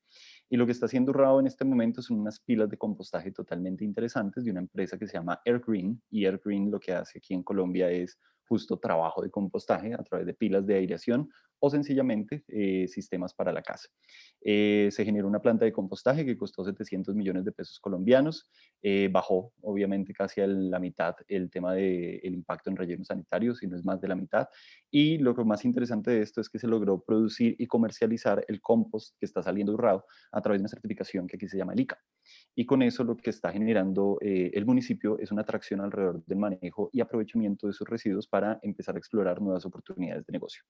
E: Y lo que está haciendo Rao en este momento son unas pilas de compostaje totalmente interesantes de una empresa que se llama Air Green, y Air Green lo que hace aquí en Colombia es justo trabajo de compostaje a través de pilas de aireación o sencillamente eh, sistemas para la casa. Eh, se generó una planta de compostaje que costó 700 millones de pesos colombianos, eh, bajó obviamente casi a la mitad el tema del el impacto en rellenos sanitarios, si no es más de la mitad, y lo más interesante de esto es que se logró producir y comercializar el compost que está saliendo urrado a través de una certificación que aquí se llama el ICA. Y con eso lo que está generando el municipio es una atracción alrededor del manejo y aprovechamiento de sus residuos para empezar a explorar nuevas oportunidades de negocio.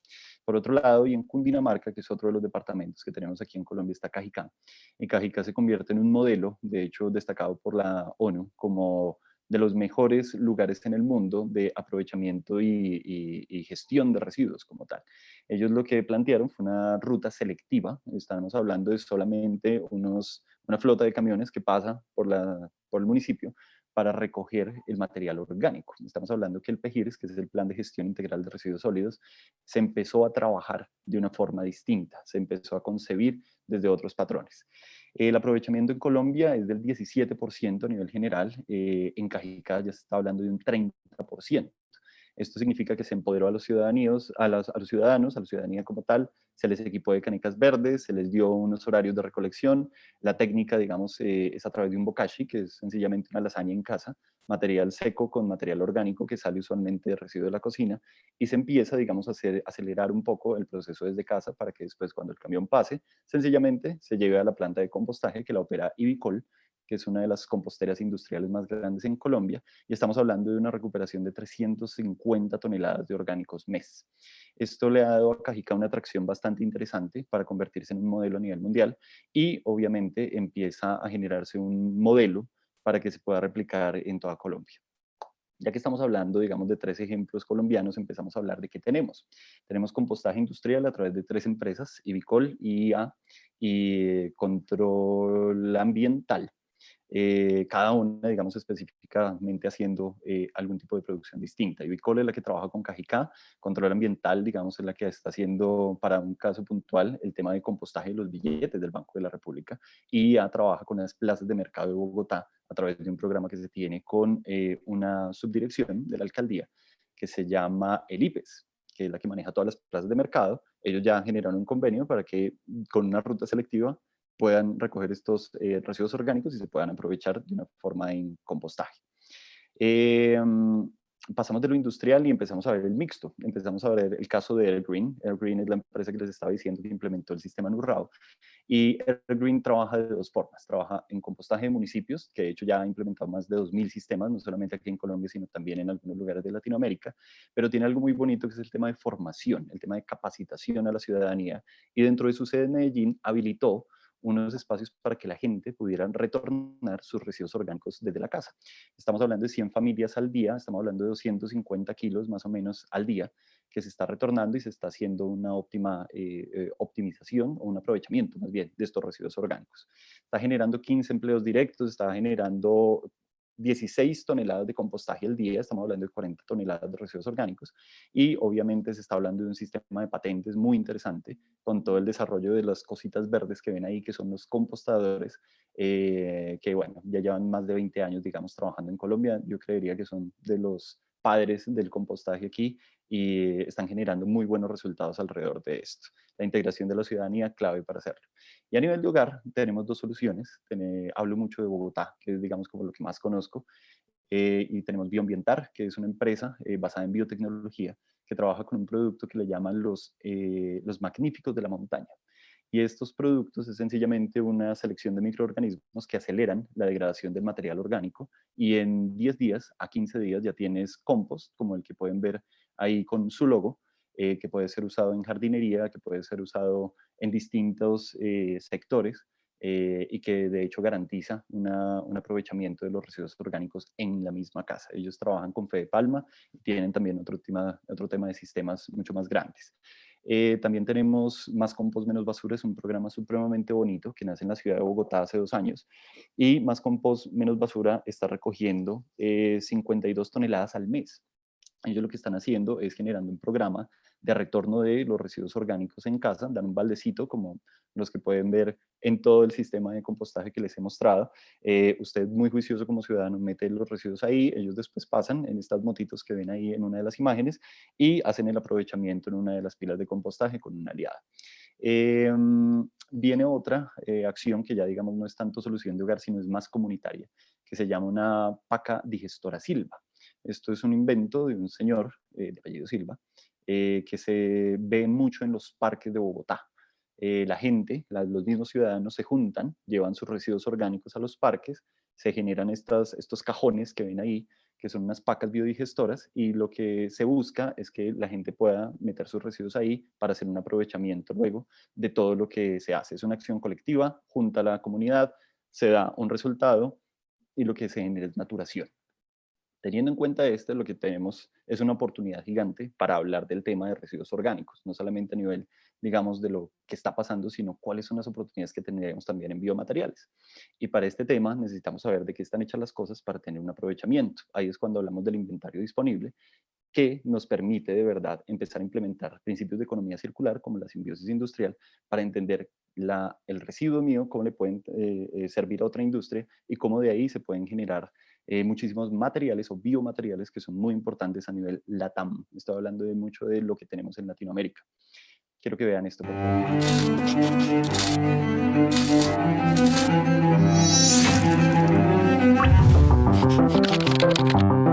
E: Por otro lado, y en Cundinamarca, que es otro de los departamentos que tenemos aquí en Colombia, está Cajicá. Y Cajicá se convierte en un modelo, de hecho, destacado por la ONU como de los mejores lugares en el mundo de aprovechamiento y, gestión de residuos como tal. Ellos lo que plantearon fue una ruta selectiva, estamos hablando de solamente unos, una flota de camiones que pasa por, la, por el municipio para recoger el material orgánico. Estamos hablando que el PEGIRS, que es el Plan de Gestión Integral de Residuos Sólidos, se empezó a trabajar de una forma distinta, se empezó a concebir desde otros patrones. El aprovechamiento en Colombia es del 17% a nivel general, eh, en Cajicá ya se está hablando de un 30%. Esto significa que se empoderó a los, ciudadanos, a, los, ciudadanos, a la ciudadanía como tal, se les equipó de canicas verdes, se les dio unos horarios de recolección. La técnica, digamos, eh, es a través de un bokashi, que es sencillamente una lasaña en casa, material seco con material orgánico que sale usualmente de residuo de la cocina y se empieza, digamos, a acelerar un poco el proceso desde casa para que después cuando el camión pase, sencillamente se lleve a la planta de compostaje que la opera Ibicol que es una de las composteras industriales más grandes en Colombia, y estamos hablando de una recuperación de 350 toneladas de orgánicos mes. Esto le ha dado a Cajica una atracción bastante interesante para convertirse en un modelo a nivel mundial y obviamente empieza a generarse un modelo para que se pueda replicar en toda Colombia. Ya que estamos hablando, digamos, de tres ejemplos colombianos, empezamos a hablar de qué tenemos. Tenemos compostaje industrial a través de tres empresas, Ibicol, IA y Control Ambiental. Eh, cada una, digamos, específicamente haciendo eh, algún tipo de producción distinta. Ibicol es la que trabaja con Cajicá, Control Ambiental, digamos, es la que está haciendo, para un caso puntual, el tema de compostaje de los billetes del Banco de la República, y ya trabaja con las plazas de mercado de Bogotá a través de un programa que se tiene con eh, una subdirección de la alcaldía que se llama el IPES, que es la que maneja todas las plazas de mercado. Ellos ya generaron un convenio para que con una ruta selectiva puedan recoger estos eh, residuos orgánicos y se puedan aprovechar de una forma en compostaje. Em, pasamos de lo industrial y empezamos a ver el mixto. Empezamos a ver el caso de Airgreen. Airgreen es la empresa que les estaba diciendo que implementó el sistema Nurrao. Y Airgreen trabaja de dos formas. Trabaja en compostaje de municipios, que de hecho ya ha implementado más de 2.000 sistemas, no solamente aquí en Colombia, sino también en algunos lugares de Latinoamérica. Pero tiene algo muy bonito que es el tema de formación, el tema de capacitación a la ciudadanía. Y dentro de su sede en Medellín habilitó unos espacios para que la gente pudiera retornar sus residuos orgánicos desde la casa. Estamos hablando de 100 familias al día, estamos hablando de 250 kilos más o menos al día que se está retornando y se está haciendo una óptima eh, eh, optimización o un aprovechamiento más bien de estos residuos orgánicos. Está generando 15 empleos directos, está generando 16 toneladas de compostaje al día, estamos hablando de 40 toneladas de residuos orgánicos y obviamente se está hablando de un sistema de patentes muy interesante con todo el desarrollo de las cositas verdes que ven ahí que son los compostadores eh, que bueno, ya llevan más de 20 años digamos trabajando en Colombia, yo creería que son de los padres del compostaje aquí y están generando muy buenos resultados alrededor de esto. La integración de la ciudadanía clave para hacerlo. Y a nivel de hogar tenemos dos soluciones. hablo mucho de Bogotá, que es digamos como lo que más conozco, eh, y tenemos Bioambientar, que es una empresa eh, basada en biotecnología que trabaja con un producto que le llaman los, eh, los magníficos de la montaña. Y estos productos es sencillamente una selección de microorganismos que aceleran la degradación del material orgánico y en 10 días a 15 días ya tienes compost, como el que pueden ver ahí con su logo, eh, que puede ser usado en jardinería, que puede ser usado en distintos eh, sectores eh, y que de hecho garantiza un aprovechamiento de los residuos orgánicos en la misma casa. Ellos trabajan con Fe de Palma y tienen también otro tema, otro tema de sistemas mucho más grandes. también tenemos Más Compost Menos Basura, es un programa supremamente bonito que nace en la ciudad de Bogotá hace dos años y Más Compost Menos Basura está recogiendo 52 toneladas al mes ellos lo que están haciendo es generando un programa de retorno de los residuos orgánicos en casa, dan un baldecito como los que pueden ver en todo el sistema de compostaje que les he mostrado. Eh, usted muy juicioso como ciudadano mete los residuos ahí, ellos después pasan en estas motitos que ven ahí en una de las imágenes y hacen el aprovechamiento en una de las pilas de compostaje con una aliada. Em, viene otra eh, acción que ya digamos no es tanto solución de hogar, sino es más comunitaria, que se llama una paca digestora silva. Esto es un invento de un señor eh, de apellido Silva, eh, que se ve mucho en los parques de Bogotá. Eh, la gente, los mismos ciudadanos se juntan, llevan sus residuos orgánicos a los parques, se generan estos cajones que ven ahí, que son unas pacas biodigestoras, y lo que se busca es que la gente pueda meter sus residuos ahí para hacer un aprovechamiento luego de todo lo que se hace. Es una acción colectiva, junta a la comunidad, se da un resultado y lo que se genera es naturación. Teniendo en cuenta esto, lo que tenemos es una oportunidad gigante para hablar del tema de residuos orgánicos, no solamente a nivel, digamos, de lo que está pasando, sino cuáles son las oportunidades que tendríamos también en biomateriales. Y para este tema necesitamos saber de qué están hechas las cosas para tener un aprovechamiento. Ahí es cuando hablamos del inventario disponible, que nos permite de verdad empezar a implementar principios de economía circular como la simbiosis industrial para entender el residuo mío, cómo le pueden eh, eh, servir a otra industria y cómo de ahí se pueden generar eh, muchísimos materiales o biomateriales que son muy importantes a nivel LATAM. Estoy hablando de mucho de lo que tenemos en Latinoamérica. Quiero que vean esto, por favor.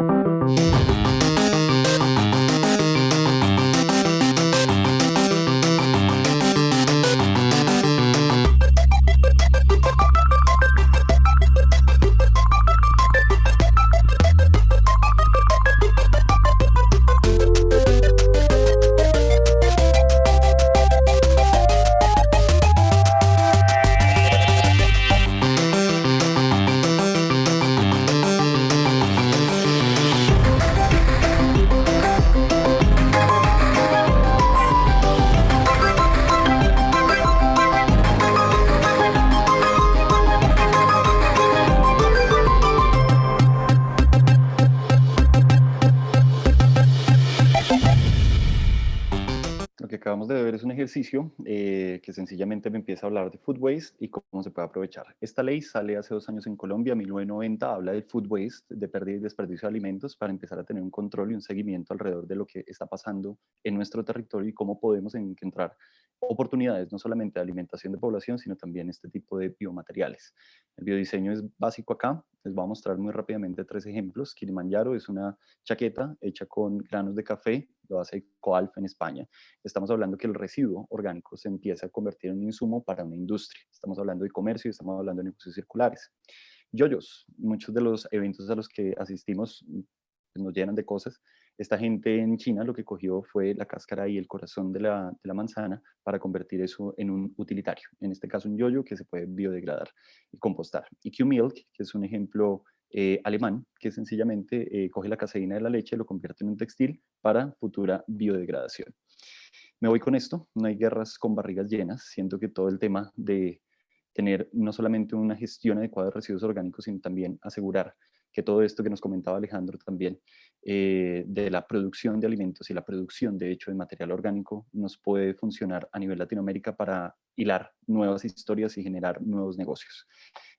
E: Ejercicio eh, que sencillamente me empieza a hablar de food waste y cómo se puede aprovechar. Esta ley sale hace dos años en Colombia, 1990, habla de food waste, de pérdida y desperdicio de alimentos para empezar a tener un control y un seguimiento alrededor de lo que está pasando en nuestro territorio y cómo podemos encontrar oportunidades, no solamente de alimentación de población, sino también este tipo de biomateriales. El biodiseño es básico acá, les voy a mostrar muy rápidamente tres ejemplos. Kilimanjaro es una chaqueta hecha con granos de café, lo hace Coalf en España. Estamos hablando que el residuo orgánico se empieza a convertir en un insumo para una industria. Estamos hablando de comercio y estamos hablando de negocios circulares. Yoyos, muchos de los eventos a los que asistimos pues, nos llenan de cosas, esta gente en China lo que cogió fue la cáscara y el corazón de la, manzana para convertir eso en un utilitario, en este caso un yoyo que se puede biodegradar y compostar. Y Q-Milk, que es un ejemplo eh, alemán, que sencillamente eh, coge la caseína de la leche y lo convierte en un textil para futura biodegradación. Me voy con esto, no hay guerras con barrigas llenas, siento que todo el tema de tener no solamente una gestión adecuada de residuos orgánicos, sino también asegurar que todo esto que nos comentaba Alejandro también, eh, de la producción de alimentos y la producción, de hecho, de material orgánico, nos puede funcionar a nivel Latinoamérica para hilar nuevas historias y generar nuevos negocios.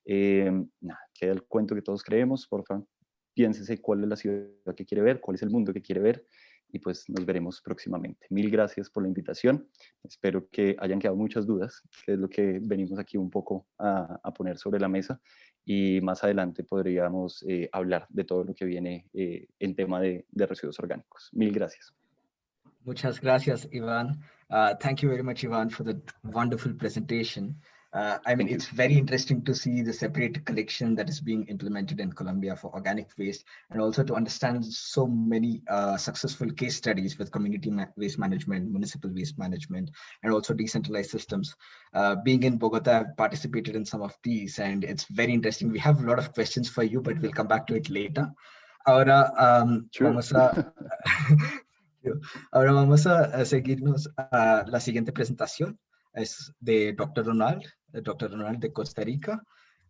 E: Eh, nada, queda el cuento que todos creemos, por favor, piénsese cuál es la ciudad que quiere ver, cuál es el mundo que quiere ver, y pues nos veremos próximamente. Mil gracias por la invitación. Espero que hayan quedado muchas dudas, que es lo que venimos aquí un poco a, poner sobre la mesa y más adelante podríamos eh, hablar de todo lo que viene eh, en tema de, residuos orgánicos. Mil gracias.
B: Muchas gracias, Ivan. Uh, thank you very much, Ivan, for the wonderful presentation. Uh, I mean, it's very interesting to see the separate collection that is being implemented in Colombia for organic waste and also to understand so many uh, successful case studies with community ma waste management, municipal waste management, and also decentralized systems. Uh, being in Bogota, I've participated in some of these and it's very interesting. We have a lot of questions for you, but we'll come back to it later. Ahora, um, sure. vamos a... Ahora vamos a seguirnos a la siguiente presentación. es de Dr. Ronald, Dr. Ronald de Costa Rica.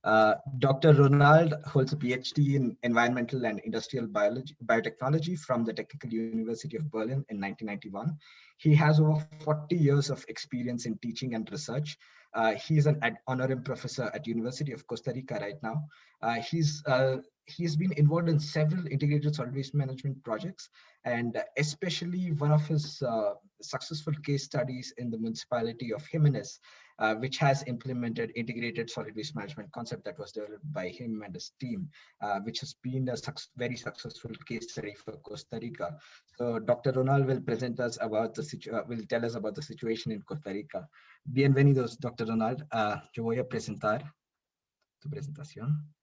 B: Uh, Dr. Ronald holds a PhD in environmental and industrial biology, biotechnology from the Technical University of Berlin in 1991. He has over 40 years of experience in teaching and research. Uh, he's an honorary professor at University of Costa Rica right now. Uh, he's uh, he's been involved in several integrated solid waste management projects, and especially one of his uh, successful case studies in the municipality of Jimenez, uh, which has implemented integrated solid waste management concept that was developed by him and his team, uh, which has been a su very successful case study for Costa Rica. So Dr. Ronald will present us about the uh, will tell us about the situation in Costa Rica. Bienvenidos, Dr. Ronald. Yo voy a presentar tu presentación.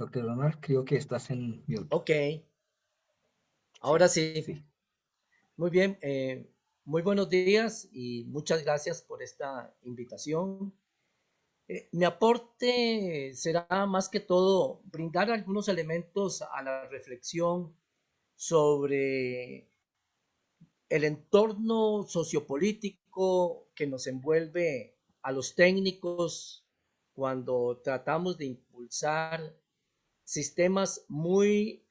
B: Doctor Ronald, creo que estás en mute.
F: Ok. Ahora sí. sí. Muy bien. Eh, muy buenos días y muchas gracias por esta invitación. Eh, mi aporte será más que todo brindar algunos elementos a la reflexión sobre el entorno sociopolítico que nos envuelve a los técnicos cuando tratamos de impulsar sistemas muy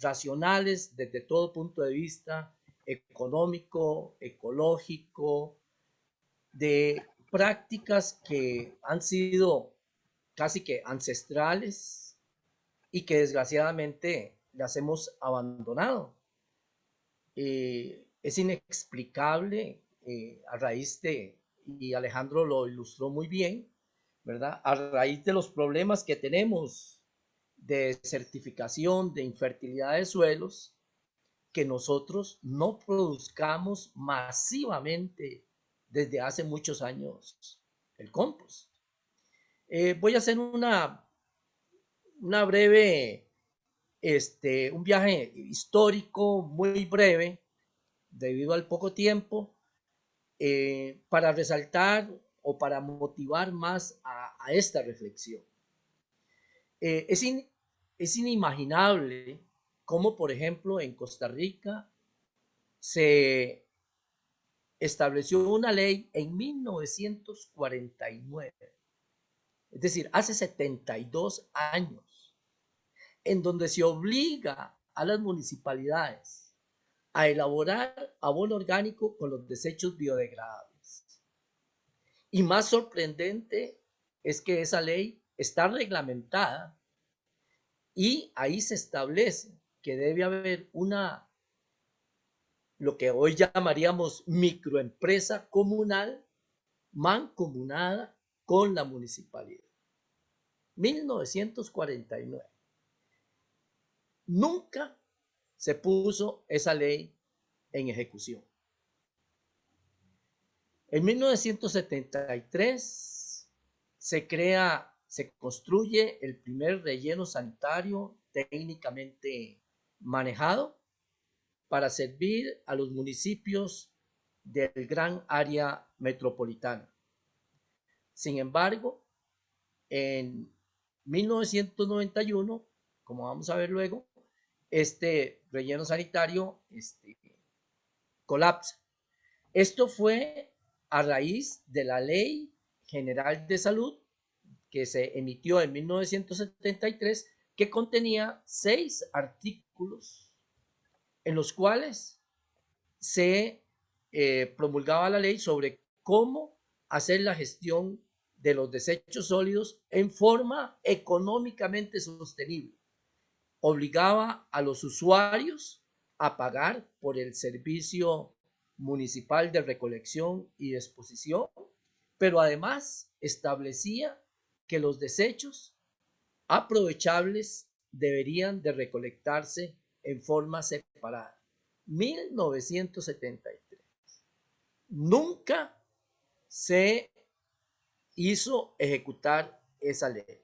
F: racionales desde todo punto de vista económico, ecológico, de prácticas que han sido casi que ancestrales y que desgraciadamente las hemos abandonado. Eh, es inexplicable eh, a raíz de, y Alejandro lo ilustró muy bien, ¿verdad? A raíz de los problemas que tenemos de certificación de infertilidad de suelos, que nosotros no produzcamos masivamente desde hace muchos años el compost. Eh, voy a hacer una, una breve, este, un viaje histórico muy breve debido al poco tiempo, eh, para resaltar o para motivar más a, esta reflexión. Eh, es, es inimaginable cómo, por ejemplo, en Costa Rica se estableció una ley en 1949, es decir, hace 72 años, en donde se obliga a las municipalidades a elaborar abono orgánico con los desechos biodegradables. Y más sorprendente es que esa ley está reglamentada y ahí se establece que debe haber una, lo que hoy llamaríamos microempresa comunal, mancomunada con la municipalidad. 1949. Nunca se puso esa ley en ejecución. En 1973 se crea se construye el primer relleno sanitario técnicamente manejado para servir a los municipios del gran área metropolitana. Sin embargo, en 1991, como vamos a ver luego, este relleno sanitario este, colapsa. Esto fue a raíz de la Ley General de Salud que se emitió en 1973 que contenía seis artículos en los cuales se eh, promulgaba la ley sobre cómo hacer la gestión de los desechos sólidos en forma económicamente sostenible. Obligaba a los usuarios a pagar por el servicio municipal de recolección y disposición, pero además establecía que los desechos aprovechables deberían de recolectarse en forma separada. 1973. Nunca se hizo ejecutar esa ley.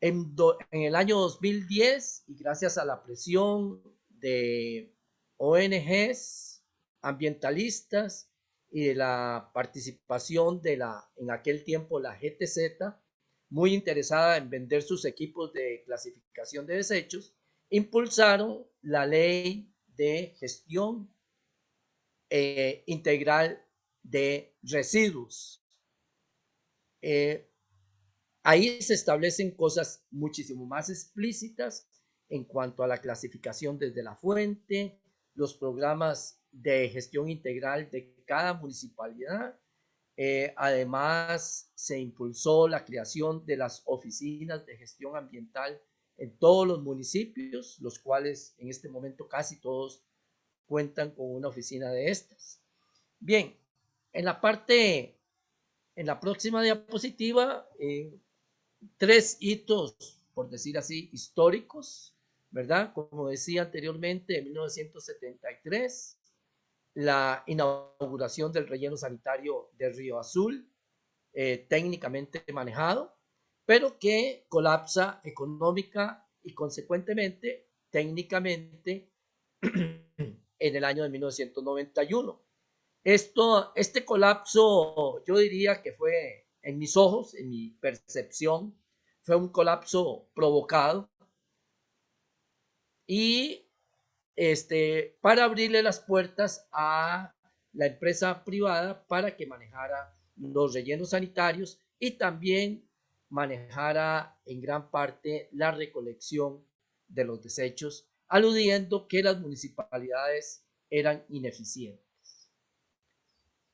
F: En, en, el año 2010, y gracias a la presión de ONGs ambientalistas y de la participación de la, en aquel tiempo, la GTZ, muy interesada en vender sus equipos de clasificación de desechos, impulsaron la ley de gestión eh, integral de residuos. Eh, ahí se establecen cosas muchísimo más explícitas en cuanto a la clasificación desde la fuente, los programas de gestión integral de cada municipalidad. Eh, además, se impulsó la creación de las oficinas de gestión ambiental en todos los municipios, los cuales en este momento casi todos cuentan con una oficina de estas. Bien, en la parte, en la próxima diapositiva, eh, tres hitos, por decir así, históricos, ¿verdad? Como decía anteriormente, en 1973, la inauguración del relleno sanitario de Río Azul, eh, técnicamente manejado, pero que colapsa económica y consecuentemente técnicamente en el año de 1991. Esto, este colapso, yo diría que fue, en mis ojos, en mi percepción, fue un colapso provocado y este, para abrirle las puertas a la empresa privada para que manejara los rellenos sanitarios y también manejara en gran parte la recolección de los desechos, aludiendo que las municipalidades eran ineficientes.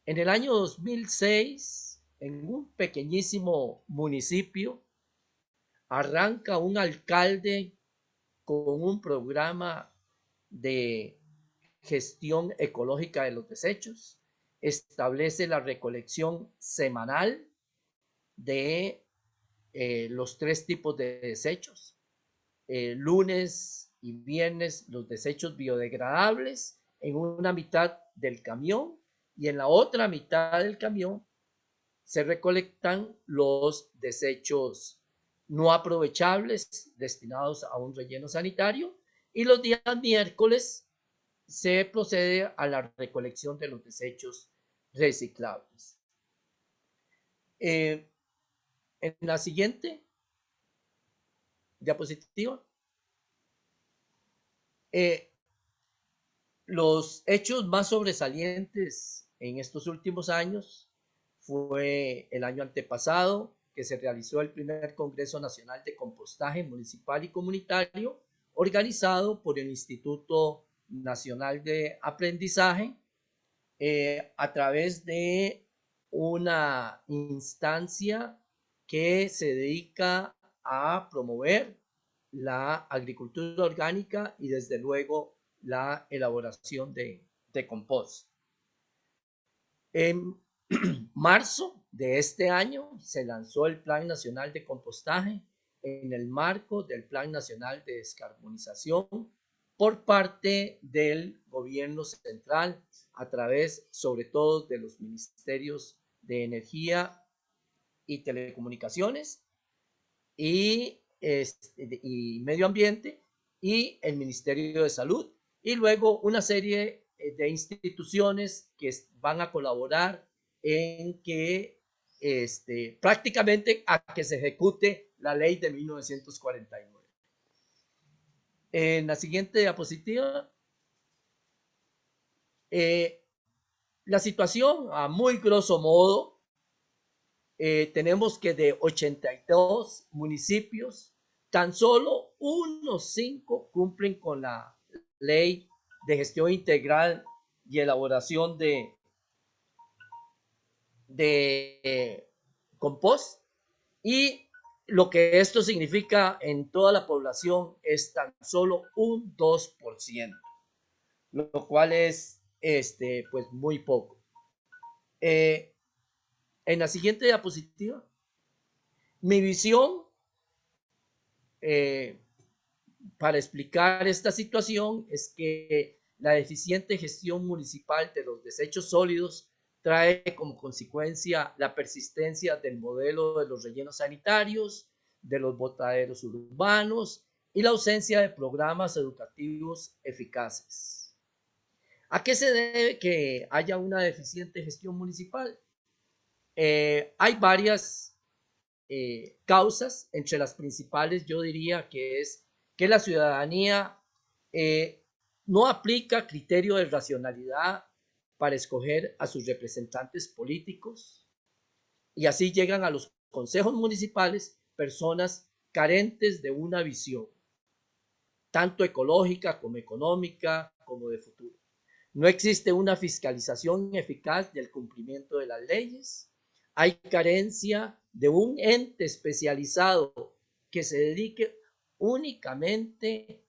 F: En el año 2006, en un pequeñísimo municipio, arranca un alcalde con un programa de gestión ecológica de los desechos, establece la recolección semanal de eh, los tres tipos de desechos. Eh, lunes y viernes los desechos biodegradables en una mitad del camión y en la otra mitad del camión se recolectan los desechos no aprovechables destinados a un relleno sanitario y los días miércoles se procede a la recolección de los desechos reciclables. Eh, en la siguiente diapositiva, eh, los hechos más sobresalientes en estos últimos años fue el año antepasado, que se realizó el primer Congreso Nacional de Compostaje Municipal y Comunitario, organizado por el Instituto Nacional de Aprendizaje eh, a través de una instancia que se dedica a promover la agricultura orgánica y desde luego la elaboración de, de compost. En marzo de este año se lanzó el Plan Nacional de Compostaje en el marco del Plan Nacional de Descarbonización por parte del gobierno central a través sobre todo de los ministerios de Energía y Telecomunicaciones y, este, y Medio Ambiente y el Ministerio de Salud y luego una serie eh, de instituciones que van a colaborar en que este, prácticamente a que se ejecute la ley de 1949. En la siguiente diapositiva, eh, la situación a muy grosso modo, eh, tenemos que de 82 municipios, tan solo unos cinco cumplen con la ley de gestión integral y elaboración de, de compost y lo que esto significa en toda la población es tan solo un 2%, lo cual es este, pues muy poco. Eh, en la siguiente diapositiva, mi visión eh, para explicar esta situación es que la deficiente gestión municipal de los desechos sólidos trae como consecuencia la persistencia del modelo de los rellenos sanitarios, de los botaderos urbanos y la ausencia de programas educativos eficaces. ¿A qué se debe que haya una deficiente gestión municipal? Eh, hay varias eh, causas, entre las principales yo diría que es que la ciudadanía eh, no aplica criterio de racionalidad para escoger a sus representantes políticos y así llegan a los consejos municipales personas carentes de una visión, tanto ecológica como económica como de futuro. No existe una fiscalización eficaz del cumplimiento de las leyes. Hay carencia de un ente especializado que se dedique únicamente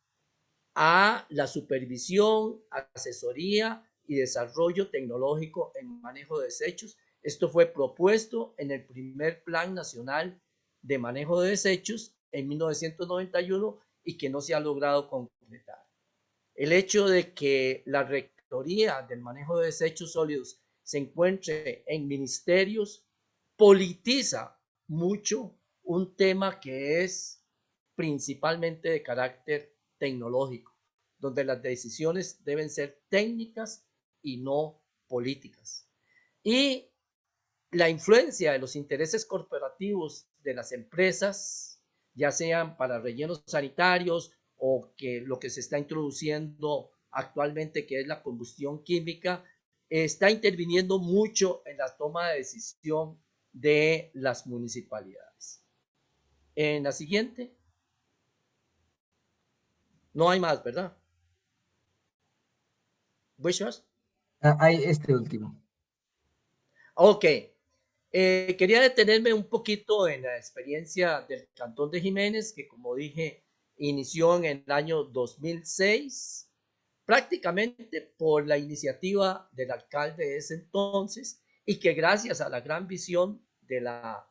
F: a la supervisión, asesoría y desarrollo tecnológico en manejo de desechos. Esto fue propuesto en el primer Plan Nacional de Manejo de Desechos en 1991 y que no se ha logrado concretar. El hecho de que la Rectoría del Manejo de Desechos Sólidos se encuentre en ministerios politiza mucho un tema que es principalmente de carácter tecnológico, donde las decisiones deben ser técnicas y no políticas. Y la influencia de los intereses corporativos de las empresas, ya sean para rellenos sanitarios o que lo que se está introduciendo actualmente, que es la combustión química, está interviniendo mucho en la toma de decisión de las municipalidades. En la siguiente. No hay más, ¿verdad? ¿Wishes?
B: Ah, hay este último.
F: Ok. Eh, quería detenerme un poquito en la experiencia del Cantón de Jiménez, que como dije, inició en el año 2006, prácticamente por la iniciativa del alcalde de ese entonces, y que gracias a la gran visión de la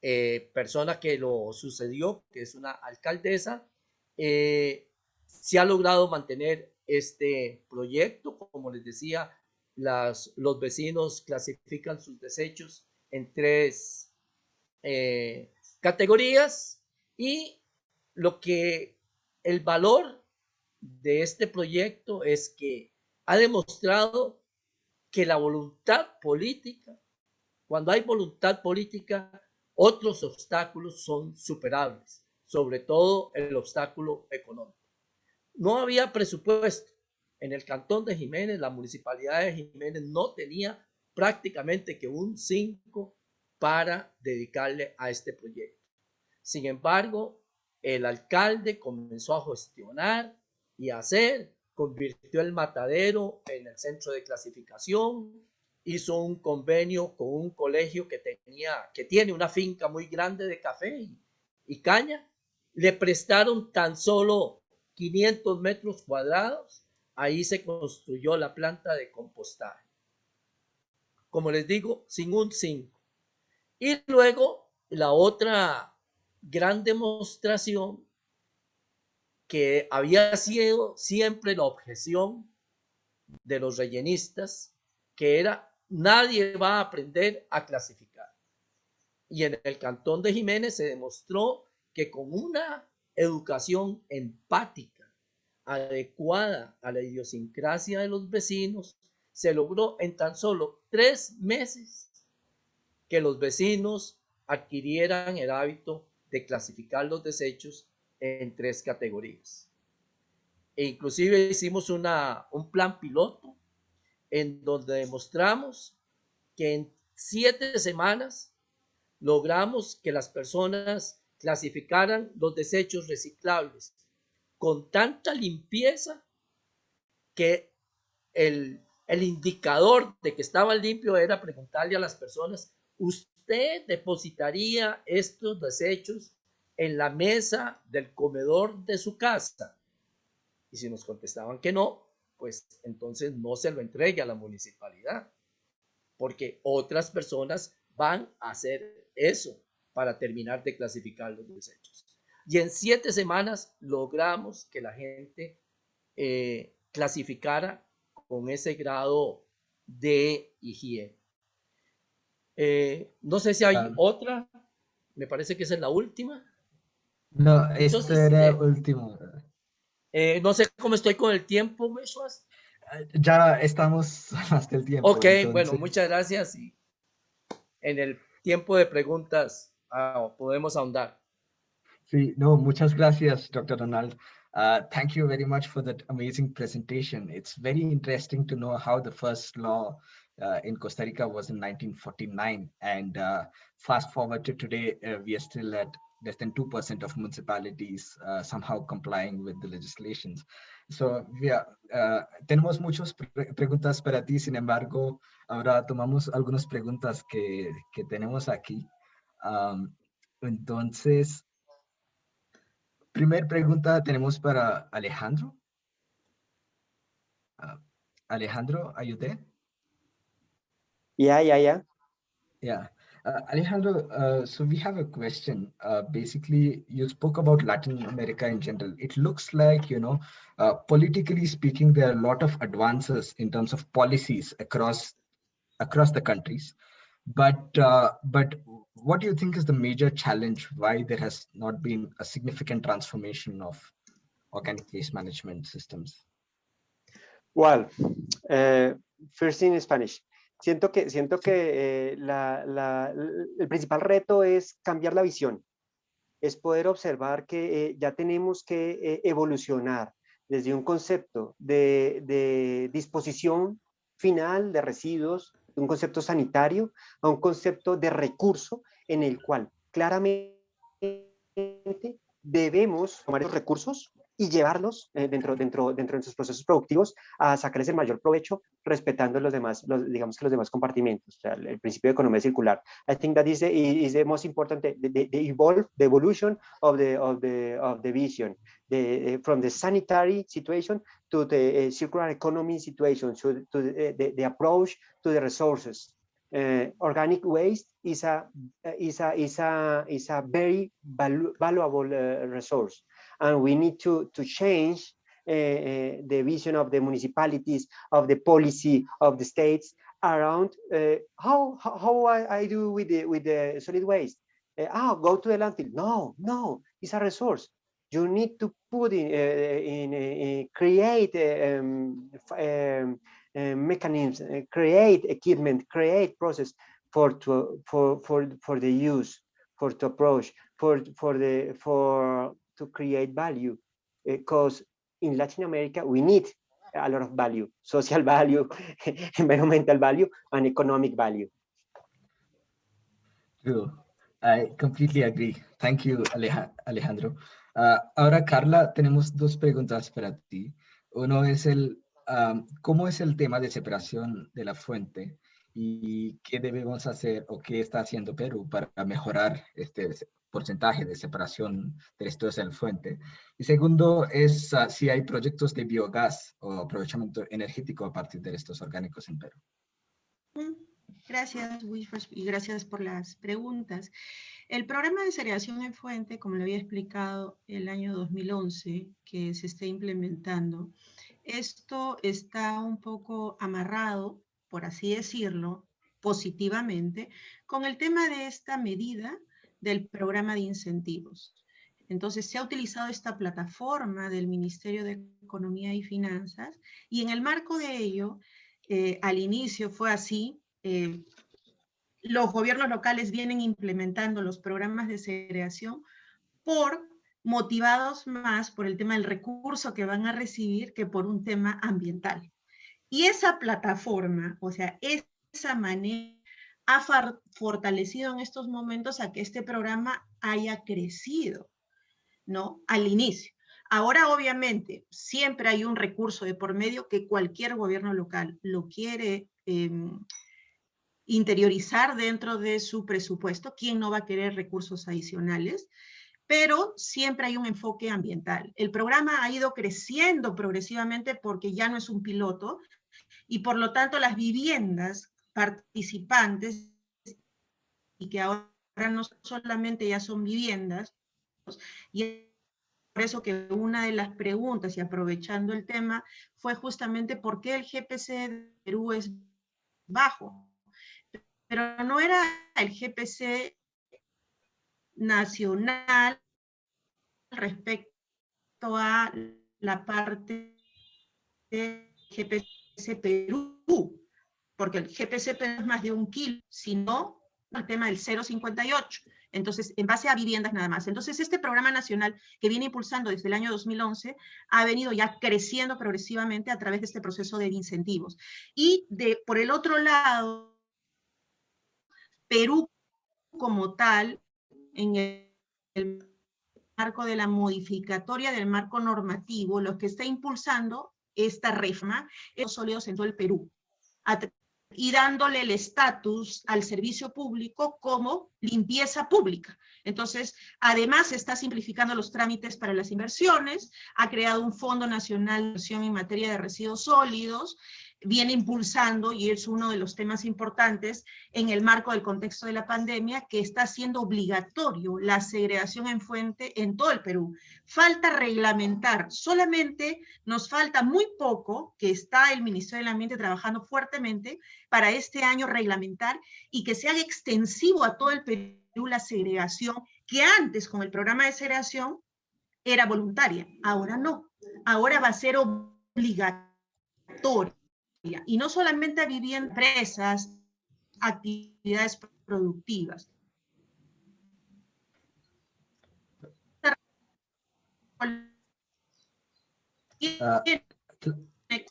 F: eh, persona que lo sucedió, que es una alcaldesa, eh, se ha logrado mantener este proyecto. Como les decía, las, los vecinos clasifican sus desechos en tres eh, categorías y lo que el valor de este proyecto es que ha demostrado que la voluntad política, cuando hay voluntad política, otros obstáculos son superables, sobre todo el obstáculo económico. No había presupuesto, en el cantón de Jiménez, la municipalidad de Jiménez no tenía prácticamente que un 5 para dedicarle a este proyecto. Sin embargo, el alcalde comenzó a gestionar y a hacer, convirtió el matadero en el centro de clasificación, hizo un convenio con un colegio que tenía, que tiene una finca muy grande de café y, y caña, le prestaron tan solo 500 metros cuadrados, ahí se construyó la planta de compostaje. Como les digo, sin un 5. Y luego la otra gran demostración que había sido siempre la objeción de los rellenistas, que era nadie va a aprender a clasificar. Y en el cantón de Jiménez se demostró que con una educación empática, adecuada a la idiosincrasia de los vecinos, se logró en tan solo tres meses que los vecinos adquirieran el hábito de clasificar los desechos en tres categorías. E inclusive hicimos una, un plan piloto en donde demostramos que en siete semanas logramos que las personas clasificaran los desechos reciclables con tanta limpieza que el, el indicador de que estaba limpio era preguntarle a las personas, ¿usted depositaría estos desechos en la mesa del comedor de su casa? Y si nos contestaban que no, pues entonces no se lo entregue a la municipalidad, porque otras personas van a hacer eso para terminar de clasificar los desechos. Y en siete semanas logramos que la gente eh, clasificara con ese grado de higiene. Eh, no sé si hay otra, me parece que esa es la última.
B: No, esta era
F: eh,
B: último.
F: Eh, no sé cómo estoy con el tiempo, Meshuas.
B: Ya estamos hasta el tiempo.
F: Ok, bueno, muchas gracias. Y en el tiempo de preguntas ah, podemos ahondar.
B: Sí, no, muchas gracias, Dr. Donald. Uh, thank you very much for that amazing presentation. It's very interesting to know how the first law uh, in Costa Rica was in 1949. And uh, fast forward to today, uh, we are still at less than 2% of municipalities uh, somehow complying with the legislations. So, we are, uh, tenemos muchas pre preguntas para ti, sin embargo, ahora tomamos algunas preguntas que, que tenemos aquí. Um, entonces, primer pregunta tenemos para Alejandro. Uh, Alejandro, are you there?
C: Yeah, yeah, yeah.
B: Yeah. Uh, Alejandro, uh, so we have a question. Uh, basically, you spoke about Latin America in general. It looks like, you know, uh, politically speaking, there are a lot of advances in terms of policies across across the countries. But uh, but what do you think is the major challenge? Why there has not been a significant transformation of organic waste management systems?
C: Well, uh, first in Spanish. siento que, siento que eh, la, la, el principal reto es cambiar la visión, es poder observar que eh, ya tenemos que evolucionar desde un concepto de, de, disposición final de residuos, un concepto sanitario, a un concepto de recurso en el cual claramente debemos tomar esos recursos y llevarlos eh, dentro, dentro, dentro de sus procesos productivos a sacarles el mayor provecho respetando los demás, los, digamos que los demás compartimentos, el, principio de economía circular. I think that is the, is the most important, the, evolution of the, vision, from the sanitary situation to the uh, circular economy situation, to, to the, the, the approach to the resources. Uh, organic waste is a is a is a is a very valu valuable uh, resource and we need to, to change uh, uh, the vision of the municipalities, of the policy of the states around uh, how, how I, I, do with the, with the solid waste. oh, go to the landfill. No, no, it's a resource. You need to put in, eh, eh, in, eh, in create um, um, mechanisms, create equipment, create process for to for for for the use, for to approach, for for the for to create value because in Latin America we need a lot of value, social value, environmental value, and economic value.
B: True. I completely agree. Thank you, Alejandro. Ah, ahora, Carla, tenemos dos preguntas para ti. Uno es el, ¿cómo es el tema de separación de la fuente y qué debemos hacer o qué está haciendo Perú para mejorar este porcentaje de separación de residuos de la fuente? Y segundo es ah, si hay proyectos de biogás o aprovechamiento energético a partir de estos orgánicos en Perú.
D: Gracias, Wilfred, y gracias por las preguntas. El programa de segregación en fuente, como lo había explicado el año 2011, que se está implementando, esto está un poco amarrado, por así decirlo, positivamente, con el tema de esta medida del programa de incentivos. Entonces, se ha utilizado esta plataforma del Ministerio de Economía y Finanzas, y en el marco de ello, eh, al inicio fue así, eh, los gobiernos locales vienen implementando los programas de segregación por motivados más por el tema del recurso que van a recibir que por un tema ambiental. Y esa plataforma, o sea, esa manera ha fortalecido en estos momentos a que este programa haya crecido, ¿no? Al inicio. Ahora, obviamente, siempre hay un recurso de por medio que cualquier gobierno local lo quiere em, interiorizar dentro de su presupuesto. ¿Quién no va a querer recursos adicionales? Pero siempre hay un enfoque ambiental. El programa ha ido creciendo progresivamente porque ya no es un piloto y por lo tanto las viviendas participantes y que ahora no solamente ya son viviendas, y por eso que una de las preguntas, y aprovechando el tema, fue justamente por qué el GPC de Perú es bajo. Pero no era el GPC nacional respecto a la parte de GPC Perú, porque el GPC Perú es más de un kilo, sino el tema del 0,58. Entonces, en base a viviendas nada más. Entonces, este programa nacional que viene impulsando desde el año 2011 ha venido ya creciendo progresivamente a través de este proceso de incentivos. Y de, por el otro lado, Perú como tal, en el, el marco de la modificatoria del marco normativo, lo que está impulsando esta reforma es los sólidos en todo el Perú, y dándole el estatus al servicio público como limpieza pública. Entonces, además está simplificando los trámites para las inversiones, ha creado un Fondo Nacional de Inversión en materia de residuos sólidos, viene impulsando, y es uno de los temas importantes en el marco del contexto de la pandemia, que está haciendo obligatorio la segregación en fuente en todo el Perú. Falta reglamentar, solamente nos falta muy poco, que está el Ministerio del Ambiente trabajando fuertemente para este año reglamentar y que se haga extensivo a todo el Perú la segregación, que antes con el programa de segregación era voluntaria, ahora no, ahora va a ser obligatoria y no solamente a viviendas, empresas, actividades productivas.
B: Uh,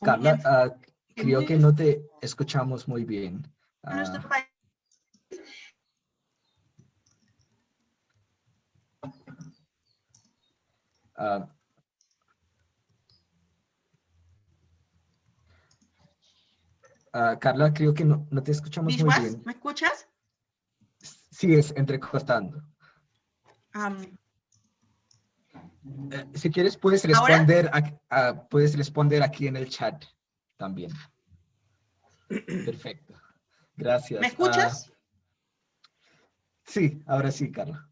B: Carla, uh, creo que no te escuchamos muy bien. Uh, uh, Carla, creo que no, no te escuchamos muy bien.
D: ¿Me escuchas?
B: Sí, es entrecortando.
D: Um,
B: uh, si quieres, puedes responder, a, puedes responder aquí en el chat también. Perfecto. Gracias.
D: ¿Me escuchas?
B: sí, ahora sí, Carla.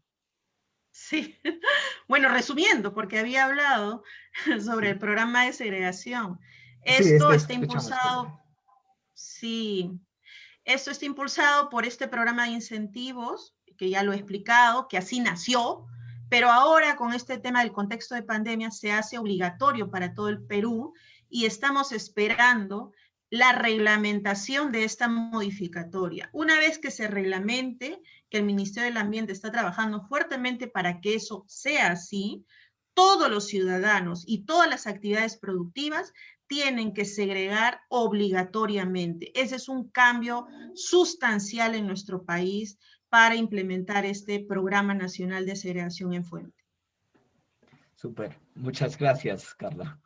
D: Sí, bueno, resumiendo, porque había hablado sobre el programa de segregación. Esto
B: sí,
D: está impulsado, sí, esto está impulsado por este programa de incentivos, que ya lo he explicado, que así nació, pero ahora con este tema del contexto de pandemia se hace obligatorio para todo el Perú y estamos esperando la reglamentación de esta modificatoria. Una vez que se reglamente, que el Ministerio del Ambiente está trabajando fuertemente para que eso sea así, todos los ciudadanos y todas las actividades productivas tienen que segregar obligatoriamente. Ese es un cambio sustancial en nuestro país para implementar este Programa Nacional de Segregación en Fuente.
B: Súper, muchas gracias, Carla.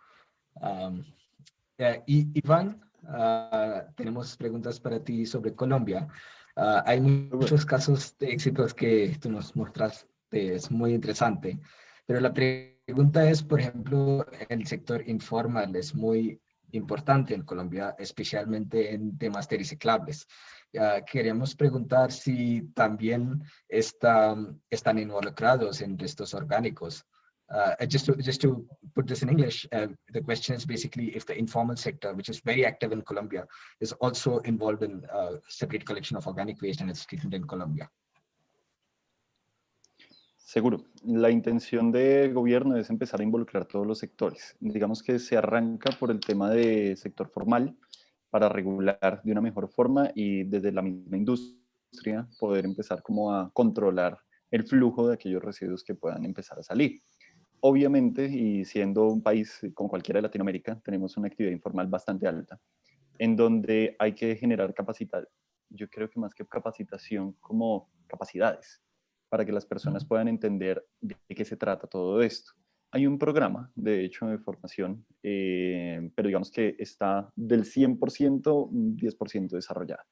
B: Eh, y Iván, ah, tenemos preguntas para ti sobre Colombia. Ah, hay muchos casos de éxitos que tú nos mostraste, es muy interesante, pero la pregunta es, por ejemplo, el sector informal es muy importante en Colombia, especialmente en temas de reciclables. Uh, queremos preguntar si también está, están involucrados en restos orgánicos. Uh, just, to, put this in English, uh, the question is basically if the informal sector, which is very active in Colombia, is also involved in uh, separate collection of organic waste and its treatment in Colombia.
E: Seguro. La intención del gobierno es empezar a involucrar todos los sectores. Digamos que se arranca por el tema de sector formal para regular de una mejor forma y desde la misma industria poder empezar como a controlar el flujo de aquellos residuos que puedan empezar a salir. Obviamente, y siendo un país como cualquiera de Latinoamérica, tenemos una actividad informal bastante alta, en donde hay que generar capacidad. Yo creo que más que capacitación, como capacidades, para que las personas puedan entender de qué se trata todo esto. Hay un programa, de hecho, de formación, eh, pero digamos que está del 100%, 10% desarrollado.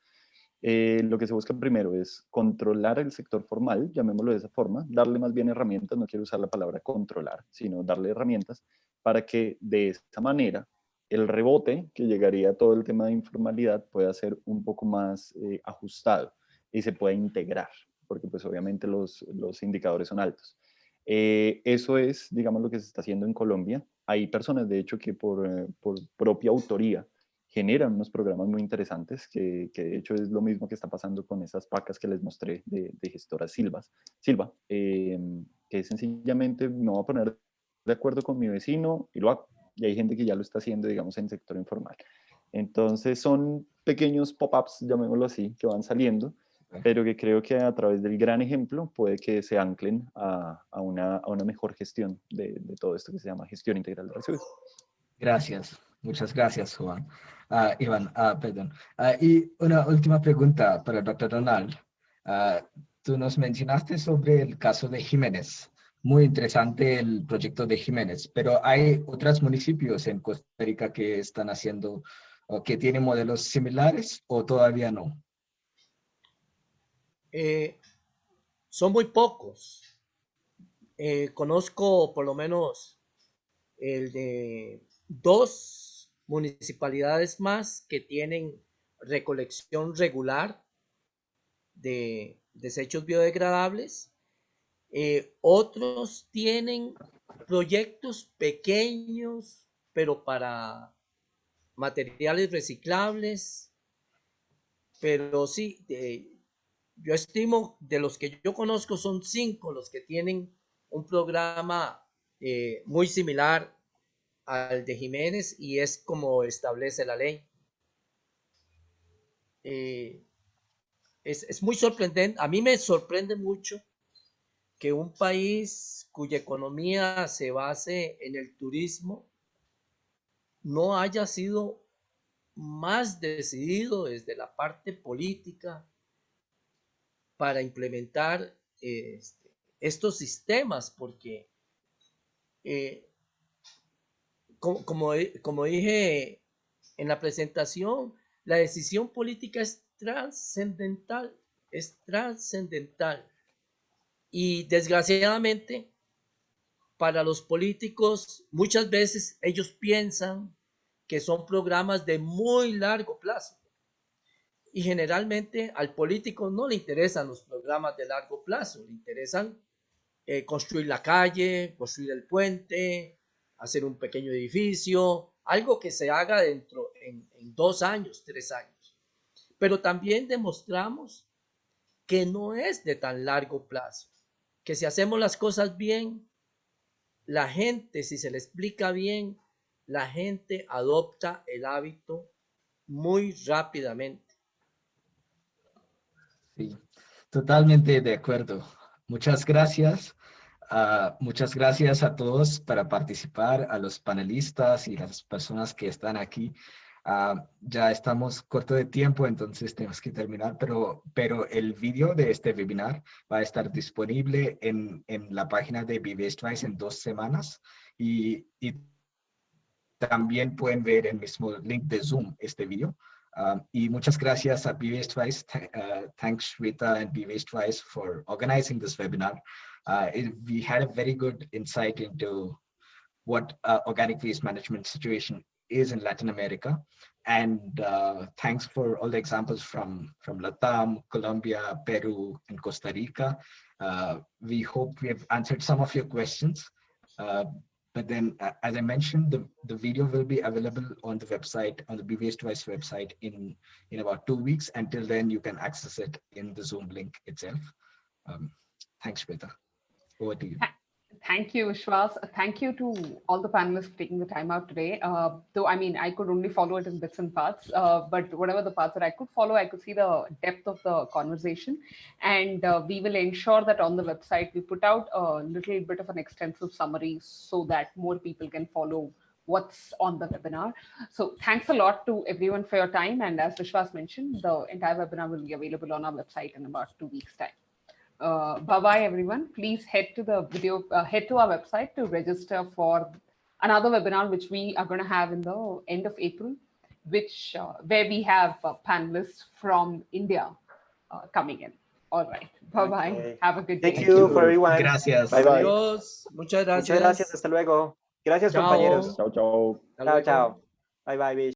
E: Eh, lo que se busca primero es controlar el sector formal, llamémoslo de esa forma, darle más bien herramientas, no quiero usar la palabra controlar, sino darle herramientas para que de esta manera el rebote que llegaría a todo el tema de informalidad pueda ser un poco más eh, ajustado y se pueda integrar, porque pues obviamente los, los indicadores son altos. Eh, eso es, digamos, lo que se está haciendo en Colombia. Hay personas, de hecho, que por, por propia autoría generan unos programas muy interesantes, que, que, de hecho es lo mismo que está pasando con esas pacas que les mostré de, de gestora Silvas, Silva, eh, que sencillamente me voy a poner de acuerdo con mi vecino y lo hago. Y hay gente que ya lo está haciendo, digamos, en sector informal. Entonces son pequeños pop-ups, llamémoslo así, que van saliendo, pero que creo que a través del gran ejemplo puede que se anclen a, a, una, a una, mejor gestión de, de todo esto que se llama gestión integral de residuos.
B: Gracias. Muchas gracias, Juan. Uh, Iván, uh, perdón. Uh, y una última pregunta para el doctor Donald. tú nos mencionaste sobre el caso de Jiménez. Muy interesante el proyecto de Jiménez, pero hay otros municipios en Costa Rica que están haciendo, que tienen modelos similares o todavía no.
F: Eh, son muy pocos. Eh, conozco por lo menos el de dos municipalidades más que tienen recolección regular de desechos biodegradables. Eh, otros tienen proyectos pequeños, pero para materiales reciclables. Pero sí, yo estimo de los que yo conozco son cinco los que tienen un programa eh, muy similar al de Jiménez y es como establece la ley. Eh, es, es, muy sorprendente, a mí me sorprende mucho que un país cuya economía se base en el turismo no haya sido más decidido desde la parte política para implementar este, estos sistemas, porque eh, como, como, dije en la presentación, la decisión política es trascendental, es trascendental. Y desgraciadamente, para los políticos, muchas veces ellos piensan que son programas de muy largo plazo. Y generalmente al político no le interesan los programas de largo plazo, le interesan eh, construir la calle, construir el puente, hacer un pequeño edificio, algo que se haga dentro en, en dos años, tres años. Pero también demostramos que no es de tan largo plazo, que si hacemos las cosas bien, la gente, si se le explica bien, la gente adopta el hábito muy rápidamente.
B: Sí, totalmente de acuerdo. Muchas gracias. ah, muchas gracias a todos para participar, a los panelistas y las personas que están aquí. Ah, ya estamos corto de tiempo, entonces tenemos que terminar, pero, pero el vídeo de este webinar va a estar disponible en, en la página de Vivestrice en dos semanas y, y también pueden ver el mismo link de Zoom este vídeo. Um, y muchas gracias a BWaste Twice. Th uh, thanks Rita and BWaste Twice for organizing this webinar. Uh, it, we had a very good insight into what uh, organic waste management situation is in Latin America. And uh, thanks for all the examples from, from Latam, Colombia, Peru, and Costa Rica. Uh, we hope we have answered some of your questions. But then, uh, as I mentioned, the, the video will be available on the website, on the BWaste Twice website in, in about two weeks. Until then, you can access it in the Zoom link itself. Um, thanks, Shweta. Over to you.
A: Thank you, Vishwas. Thank you to all the panelists for taking the time out today. Uh, though, I mean, I could only follow it in bits and parts, uh, but whatever the parts that I could follow, I could see the depth of the conversation. And uh, we will ensure that on the website, we put out a little bit of an extensive summary so that more people can follow what's on the webinar. So thanks a lot to everyone for your time. And as Vishwas mentioned, the entire webinar will be available on our website in about two weeks time uh, bye bye everyone. Please head to the video, uh, head to our website to register for another webinar, which we are going to have in the end of April, which uh, where we have uh, panelists from India uh, coming in. All right. Bye bye.
C: Okay.
A: Have a good day.
C: Thank you for everyone.
B: Gracias.
C: Bye bye.
F: Adiós. Muchas gracias.
C: Muchas gracias. Hasta luego. Gracias,
F: Chao.
C: compañeros.
E: Chao, chao.
F: Hasta
C: Chao,
F: luego.
C: chao. Bye bye, Bish.